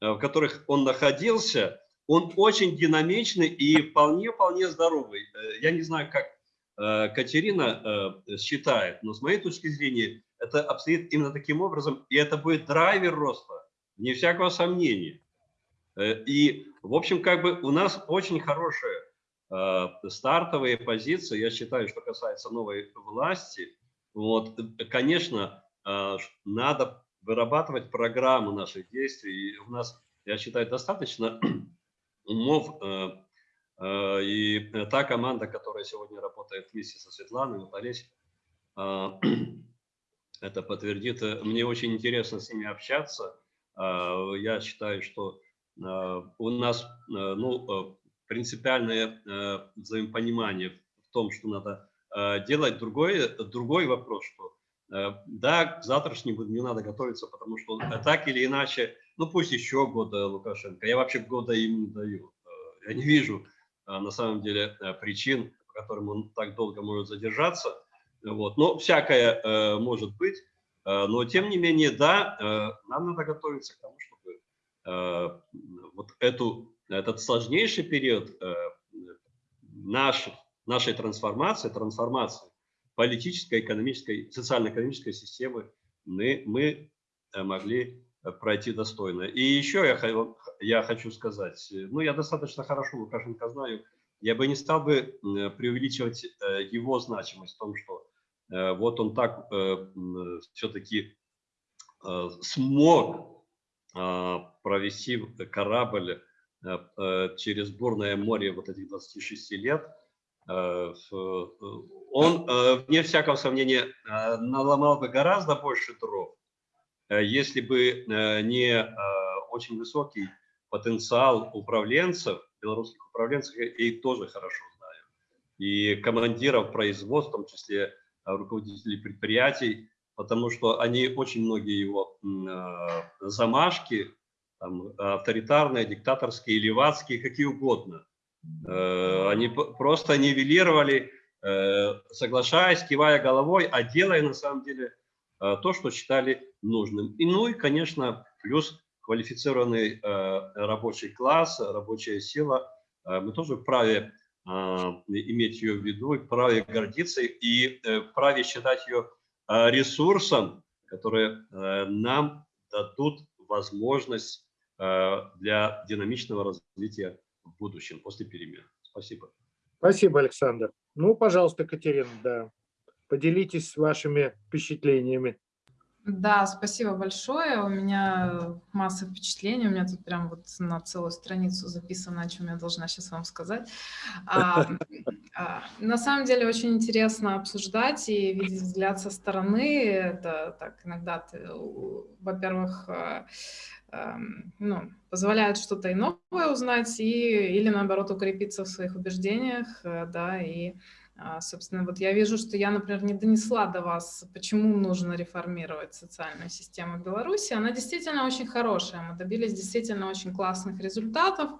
э, в которых он находился, он очень динамичный и вполне-вполне здоровый. Э, Я не знаю, как э, Катерина считает, но с моей точки зрения это обстоит именно таким образом, и это будет драйвер роста, не всякого сомнения. И, в общем, как бы у нас очень хорошие стартовые позиции, я считаю, что касается новой власти. Вот, конечно, надо вырабатывать программу наших действий. И у нас, я считаю, достаточно *clears throat* умов. э, э, И та команда, которая сегодня работает вместе со Светланой, вот Олесь, э, *clears throat* это подтвердит. Э, Мне очень интересно с ними общаться. Э, Я считаю, что у нас ну, принципиальное взаимопонимание в том, что надо делать. Другой, другой вопрос, что да, к завтрашнему дню надо готовиться, потому что э, так или иначе, ну пусть еще года Лукашенко, я вообще года им не даю. Э, Я не вижу э, на самом деле э, причин, по которым он так долго может задержаться. Вот. Но всякое э, может быть. Э, но тем не менее, да, э, нам надо готовиться к тому, чтобы э, вот эту, этот сложнейший период э, наших, нашей трансформации, трансформации политической, экономической, социально-экономической системы мы, мы э, могли э, пройти достойно. И еще я, я хочу сказать, э, ну я достаточно хорошо Лукашенко знаю, я бы не стал бы преувеличивать его значимость в том, что вот он так все-таки смог провести корабль через бурное море вот этих 26 лет. Э, в- Он, э, вне всякого сомнения, э, наломал бы гораздо больше дров, э, если бы э, не э, очень высокий потенциал управленцев, белорусских управленцев, я их тоже хорошо знаю, и командиров производств, в том числе э, руководителей предприятий, потому что они очень многие его э, замашки, там, авторитарные, диктаторские, левацкие, какие угодно, э, они п- просто нивелировали, э, соглашаясь, кивая головой, а делая на самом деле э, то, что считали нужным. И, ну и, конечно, плюс квалифицированный э, рабочий класс, рабочая сила. Э, Мы тоже вправе э, иметь ее в виду, вправе гордиться и э, вправе считать ее э, ресурсом, который э, нам дадут возможность э, для динамичного развития в будущем после перемен. Спасибо. Спасибо, Александр. Ну, пожалуйста, Катерина, да. Поделитесь вашими впечатлениями. Да, спасибо большое. У меня масса впечатлений. У меня тут прям вот на целую страницу записано, о чем я должна сейчас вам сказать. А, а, на самом деле очень интересно обсуждать и видеть взгляд со стороны. Это так иногда, во-первых, а, ну, позволяет что-то и новое узнать, и, или наоборот укрепиться в своих убеждениях, э, да, и а, Собственно, вот я вижу, что я, например, не донесла до вас, почему нужно реформировать социальную систему Беларуси. Она действительно очень хорошая, мы добились действительно очень классных результатов,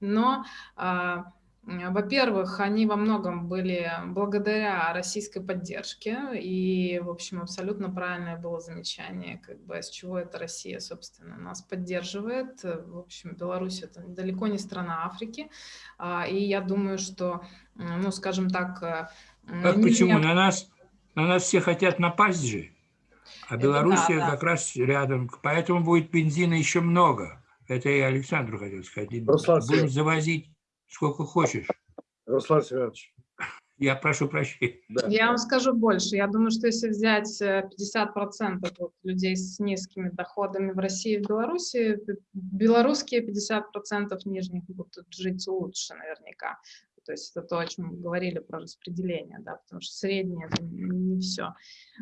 но, а, во-первых, они во многом были благодаря российской поддержке, и, в общем, абсолютно правильное было замечание, как бы, с чего эта Россия, собственно, нас поддерживает. В общем, Беларусь — это далеко не страна Африки, а, и я думаю, что ну, скажем так... э, Как не почему? зря- На нас, на нас все хотят напасть же. А Это Белоруссия да, да. как раз рядом. Поэтому будет бензина еще много. Это я Александру хотел сказать. Руслан Будем завозить сколько хочешь. Руслан Семенович. Я прошу прощения. Да. Я вам скажу больше. Я думаю, что если взять э, 50% вот людей с низкими доходами в России и в Беларуси, п- белорусские 50% нижних будут жить лучше наверняка. То есть это то, о чем мы говорили про распределение, да, потому что среднее это не все.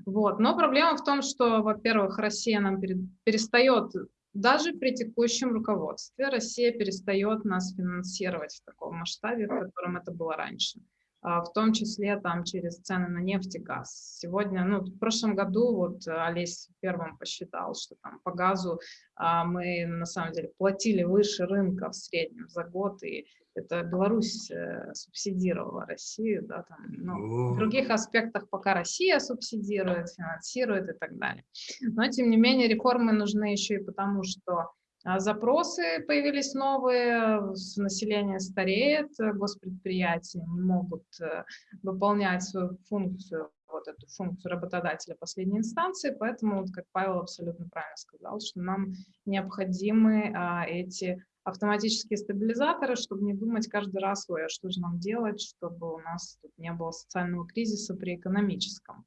Вот. Но проблема в том, что, во-первых, Россия нам пере- перестает, даже при текущем руководстве, Россия перестает нас финансировать в таком масштабе, в котором это было раньше. А, в том числе там через цены на нефть и газ. Сегодня, ну, в прошлом году вот Олесь первым посчитал, что там по газу а, мы на самом деле платили выше рынка в среднем за год, и это Беларусь э, субсидировала Россию, да, там, ну, в других аспектах пока Россия субсидирует, финансирует и так далее. Но, тем не менее, реформы нужны еще и потому, что запросы появились новые, население стареет, госпредприятия не могут э, выполнять свою функцию, вот эту функцию работодателя последней инстанции, поэтому, вот, как Павел абсолютно правильно сказал, что нам необходимы а, эти автоматические стабилизаторы, чтобы не думать каждый раз, ой, а что же нам делать, чтобы у нас тут не было социального кризиса при экономическом.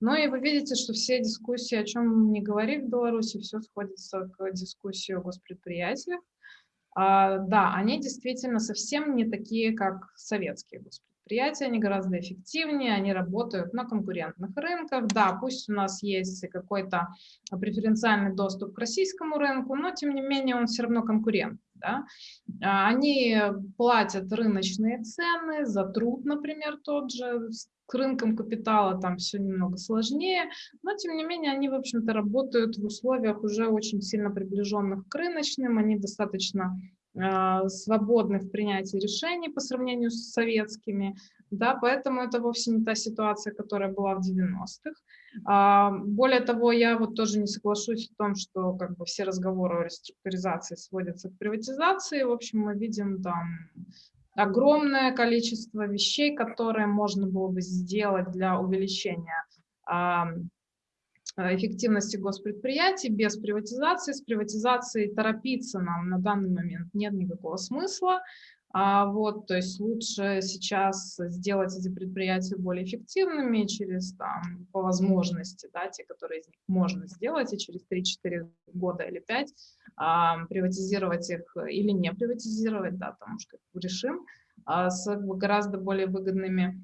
Ну и вы видите, что все дискуссии, о чем не говори в Беларуси, все сходится к дискуссии о госпредприятиях. А, да, они действительно совсем не такие, как советские госпредприятия, они гораздо эффективнее, они работают на конкурентных рынках. Да, пусть у нас есть какой-то преференциальный доступ к российскому рынку, но тем не менее он все равно конкурент. Да? А, они платят рыночные цены за труд, например, тот же, с рынком капитала там все немного сложнее, но тем не менее они, в общем-то, работают в условиях уже очень сильно приближенных к рыночным, они достаточно э, свободны в принятии решений по сравнению с советскими, да, поэтому это вовсе не та ситуация, которая была в 90-х. А, более того, я вот тоже не соглашусь в том, что как бы все разговоры о реструктуризации сводятся к приватизации. В общем, мы видим там огромное количество вещей, которые можно было бы сделать для увеличения а, эффективности госпредприятий без приватизации. С приватизацией торопиться нам на данный момент нет никакого смысла. А вот, то есть лучше сейчас сделать эти предприятия более эффективными через, там, по возможности, да, те, которые из них можно сделать, и через 3-4 года или 5 а, приватизировать их или не приватизировать, да, уж как решим, а, с гораздо более выгодными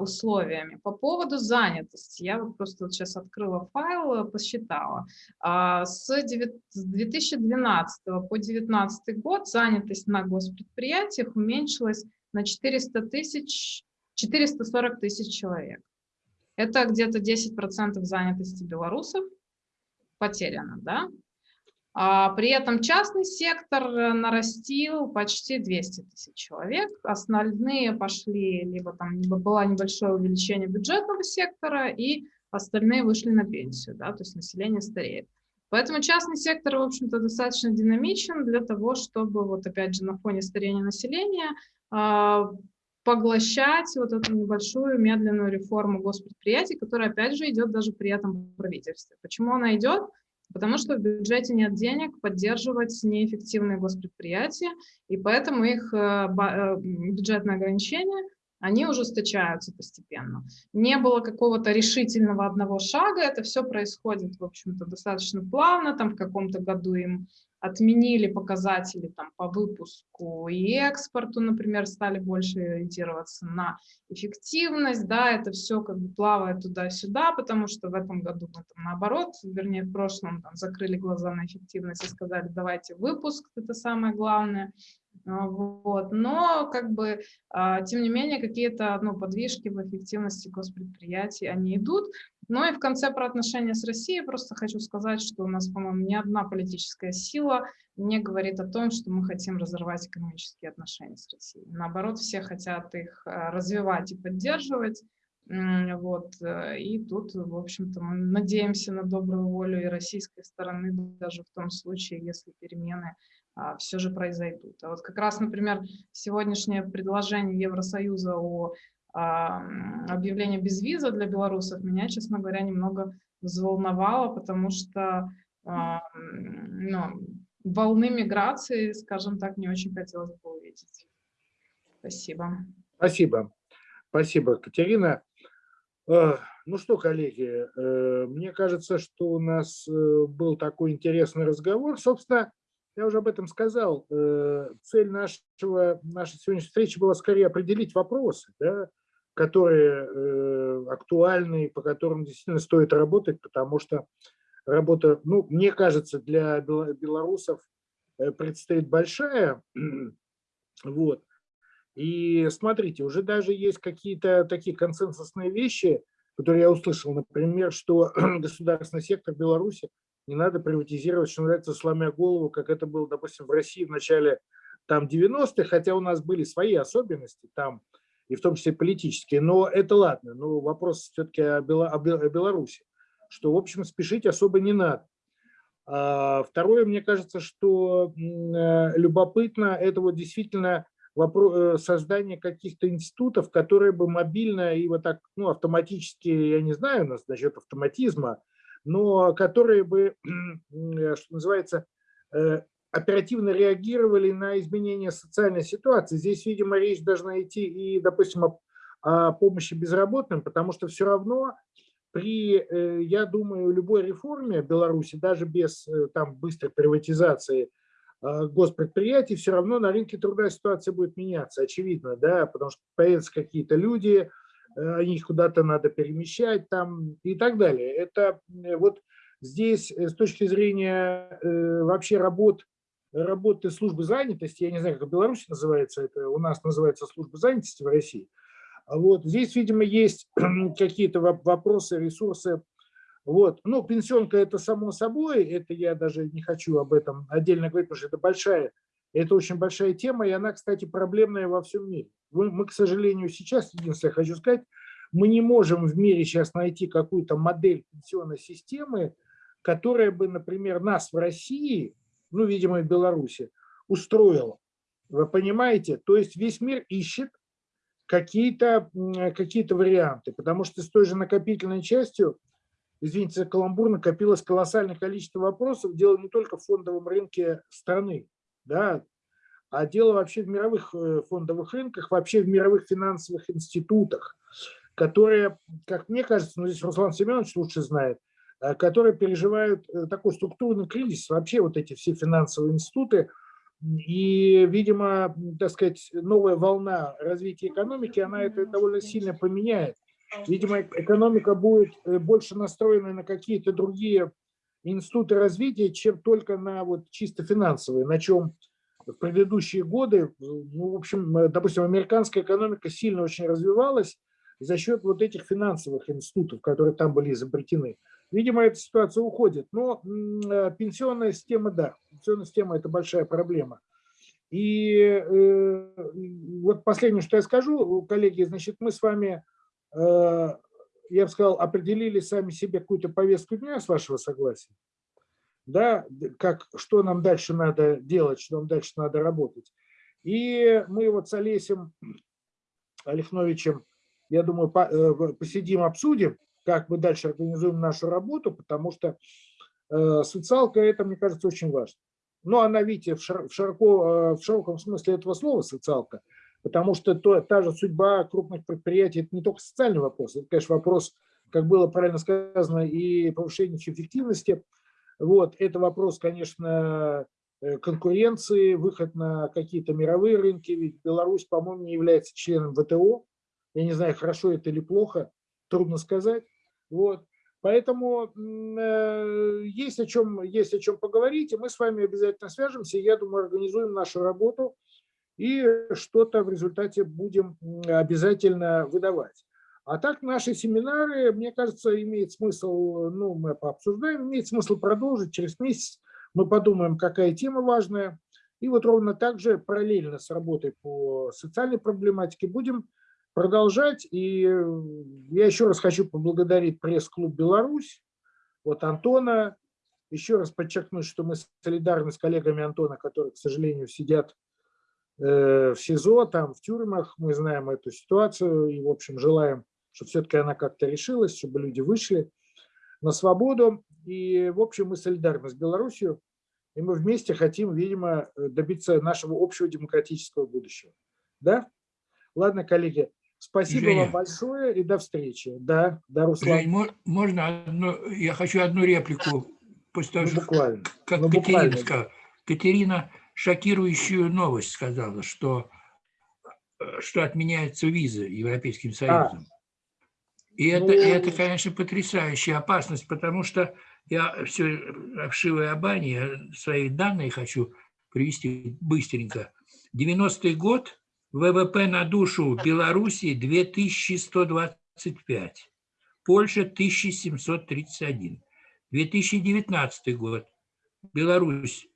условиями. По поводу занятости, я вот просто вот сейчас открыла файл, посчитала. А, с 2012 по 2019 год занятость на госпредприятиях уменьшилась на 400 тысяч, 440 тысяч человек. Это где-то 10% занятости белорусов потеряно, да? А при этом частный сектор э, нарастил почти 200 тысяч человек. Остальные пошли, либо там либо было небольшое увеличение бюджетного сектора, и остальные вышли на пенсию, да, то есть население стареет. Поэтому частный сектор, в общем-то, достаточно динамичен для того, чтобы, вот опять же, на фоне старения населения э, поглощать вот эту небольшую медленную реформу госпредприятий, которая, опять же, идет даже при этом правительстве. Почему она идет? Потому что в бюджете нет денег поддерживать неэффективные госпредприятия, и поэтому их э, э, бюджетные ограничения, они ужесточаются постепенно. Не было какого-то решительного одного шага, это все происходит, в общем-то, достаточно плавно, там в каком-то году им отменили показатели там, по выпуску и экспорту, например, стали больше ориентироваться на эффективность, да, это все как бы плавает туда-сюда, потому что в этом году мы там наоборот, вернее в прошлом там, закрыли глаза на эффективность и сказали, давайте выпуск, это самое главное, вот. Но, как бы, а, тем не менее, какие-то ну, подвижки в эффективности госпредприятий, они идут. Ну и в конце про отношения с Россией просто хочу сказать, что у нас, по-моему, ни одна политическая сила не говорит о том, что мы хотим разорвать экономические отношения с Россией. Наоборот, все хотят их а, развивать и поддерживать. Вот. Э, и тут, в общем-то, мы надеемся на добрую волю и российской стороны, даже в том случае, если перемены а, все же произойдут. А вот как раз, например, сегодняшнее предложение Евросоюза о а, объявлении безвиза для белорусов меня, честно говоря, немного взволновало, потому что а, ну, волны миграции, скажем так, не очень хотелось бы увидеть. Спасибо. Спасибо. Спасибо, Катерина. Ну что, коллеги, э, мне кажется, что у нас э, был такой интересный разговор. Собственно, я уже об этом сказал. Цель нашего, нашей сегодняшней встречи была скорее определить вопросы, да, которые актуальны, по которым действительно стоит работать, потому что работа, ну, мне кажется, для белорусов предстоит большая. *clears throat* Вот. И смотрите, уже даже есть какие-то такие консенсусные вещи, которые я услышал, например, что *clears throat* государственный сектор Беларуси не надо приватизировать, что называется, сломя голову, как это было, допустим, в России в начале там 90-х, хотя у нас были свои особенности там, и в том числе политические, но это ладно, но вопрос все-таки о, о Беларуси, что, в общем, спешить особо не надо. А второе, мне кажется, что э, любопытно, это вот действительно вопрос, э, создание каких-то институтов, которые бы мобильно и вот так, ну, автоматически, я не знаю нас насчет автоматизма, но которые бы, *clears throat* э, что называется, э, оперативно реагировали на изменения социальной ситуации. Здесь, видимо, речь должна идти и, допустим, о, о помощи безработным, потому что все равно при, э, я думаю, любой реформе Беларуси, даже без там, быстрой приватизации госпредприятий, все равно на рынке труда ситуация будет меняться, очевидно, да, потому что появятся какие-то люди, их куда-то надо перемещать там и так далее. Это э, вот здесь э, с точки зрения вообще работ, работы службы занятости, я не знаю, как в Беларуси называется, это у нас называется служба занятости в России, вот здесь, видимо, есть *clears throat* какие-то вопросы, ресурсы. Вот. Ну, пенсионка это само собой, это я даже не хочу об этом отдельно говорить, потому что это большая, это очень большая тема, и она, кстати, проблемная во всем мире. Мы, к сожалению, сейчас, единственное, хочу сказать, мы не можем в мире сейчас найти какую-то модель пенсионной системы, которая бы, например, нас в России, ну, видимо, в Беларуси, устроила. Вы понимаете? То есть весь мир ищет какие-то какие, -то, варианты, потому что с той же накопительной частью, извините за каламбур, накопилось колоссальное количество вопросов, дело не только в фондовом рынке страны, да, а дело вообще в мировых э, фондовых рынках, вообще в мировых финансовых институтах, которые, как мне кажется, ну здесь Руслан Семенович лучше знает, э, которые переживают э, такой структурный кризис, вообще вот эти все финансовые институты, и, видимо, так сказать, новая волна развития экономики, она это довольно сильно поменяет. Видимо, экономика будет больше настроена на какие-то другие институты развития, чем только на вот чисто финансовые, на чем в предыдущие годы, ну, в общем, э, допустим, американская экономика сильно очень развивалась за счет вот этих финансовых институтов, которые там были изобретены. Видимо, эта ситуация уходит. Но э, пенсионная система, да, пенсионная система – это большая проблема. И э, вот последнее, что я скажу, коллеги, значит, мы с вами, э, я бы сказал, определили сами себе какую-то повестку дня, с вашего согласия да, как, что нам дальше надо делать, что нам дальше надо работать. И мы вот с Олесем Олехновичем, я думаю, э, посидим, обсудим, как мы дальше организуем нашу работу, потому что э, социалка это, мне кажется, очень важно. Но она, видите, в, широко, э, в широком смысле этого слова социалка, потому что то, та же судьба крупных предприятий – это не только социальный вопрос, это, конечно, вопрос, как было правильно сказано, и повышения эффективности – вот, это вопрос, конечно, э, конкуренции, выход на какие-то мировые рынки, ведь Беларусь, по-моему, не является членом ВТО. Я не знаю, хорошо это или плохо, трудно сказать. Вот. Поэтому э, есть, о чем, есть о чем поговорить, и мы с вами обязательно свяжемся. Я думаю, организуем нашу работу и что-то в результате будем обязательно выдавать. А так наши семинары, мне кажется, имеет смысл, ну, мы пообсуждаем, имеет смысл продолжить. Через месяц мы подумаем, какая тема важная. И вот ровно так же параллельно с работой по социальной проблематике будем продолжать. И я еще раз хочу поблагодарить пресс-клуб «Беларусь», вот Антона, еще раз подчеркнуть, что мы солидарны с коллегами Антона, которые, к сожалению, сидят в СИЗО, там в тюрьмах. Мы знаем эту ситуацию и, в общем, желаем чтобы все-таки она как-то решилась, чтобы люди вышли на свободу. И, в общем, мы солидарны с Беларусью, и мы вместе хотим, видимо, добиться нашего общего демократического будущего. Да? Ладно, коллеги, спасибо Женя, вам большое и до встречи. Да, да, Руслан. Жень, можно одну, я хочу одну реплику. После того, ну, буквально. Как ну, Катерина буквально. сказала. Катерина шокирующую новость сказала, что, что отменяются визы Европейским Союзом. И это, и это, ну. конечно, потрясающая опасность, потому что я все обшивая бане, свои данные хочу привести быстренько. 90-й год ВВП на душу Белоруссии 2125, Польша 1731. 2019 год. Беларусь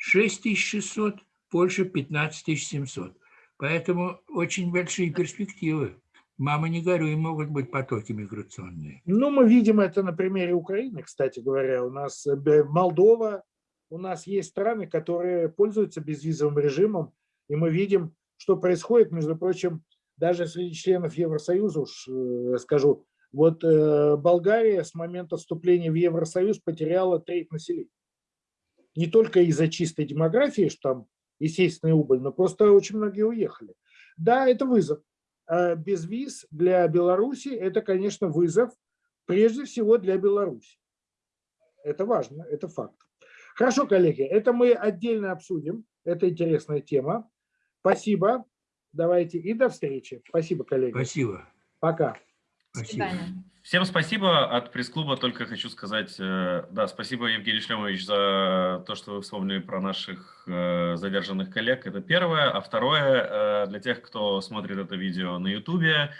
6600, Польша 15700. Поэтому очень большие перспективы. Мама, не горюй, могут быть потоки миграционные. Ну, мы видим это на примере Украины, кстати говоря. У нас э, Молдова, у нас есть страны, которые пользуются безвизовым режимом, и мы видим, что происходит, между прочим, даже среди членов Евросоюза, уж э, скажу, вот э, Болгария с момента вступления в Евросоюз потеряла треть населения. Не только из-за чистой демографии, что там естественная убыль, но просто очень многие уехали. Да, это вызов. А Без виз для Беларуси это, конечно, вызов, прежде всего для Беларуси. Это важно, это факт. Хорошо, коллеги, это мы отдельно обсудим. Это интересная тема. Спасибо. Давайте и до встречи. Спасибо, коллеги. Спасибо. Пока. До Спасибо. Всем спасибо. От пресс-клуба только хочу сказать, э, да, спасибо, Евгений Шлемович, за то, что вы вспомнили про наших э, задержанных коллег. Это первое. А второе, э, для тех, кто смотрит это видео на YouTube,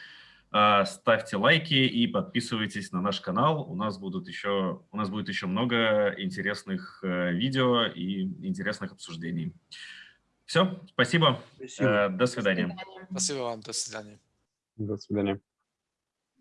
ставьте лайки и подписывайтесь на наш канал. У нас будут еще, у нас будет еще много интересных видео и интересных обсуждений. Все, спасибо. Спасибо. До свидания. Спасибо вам. До свидания. До свидания.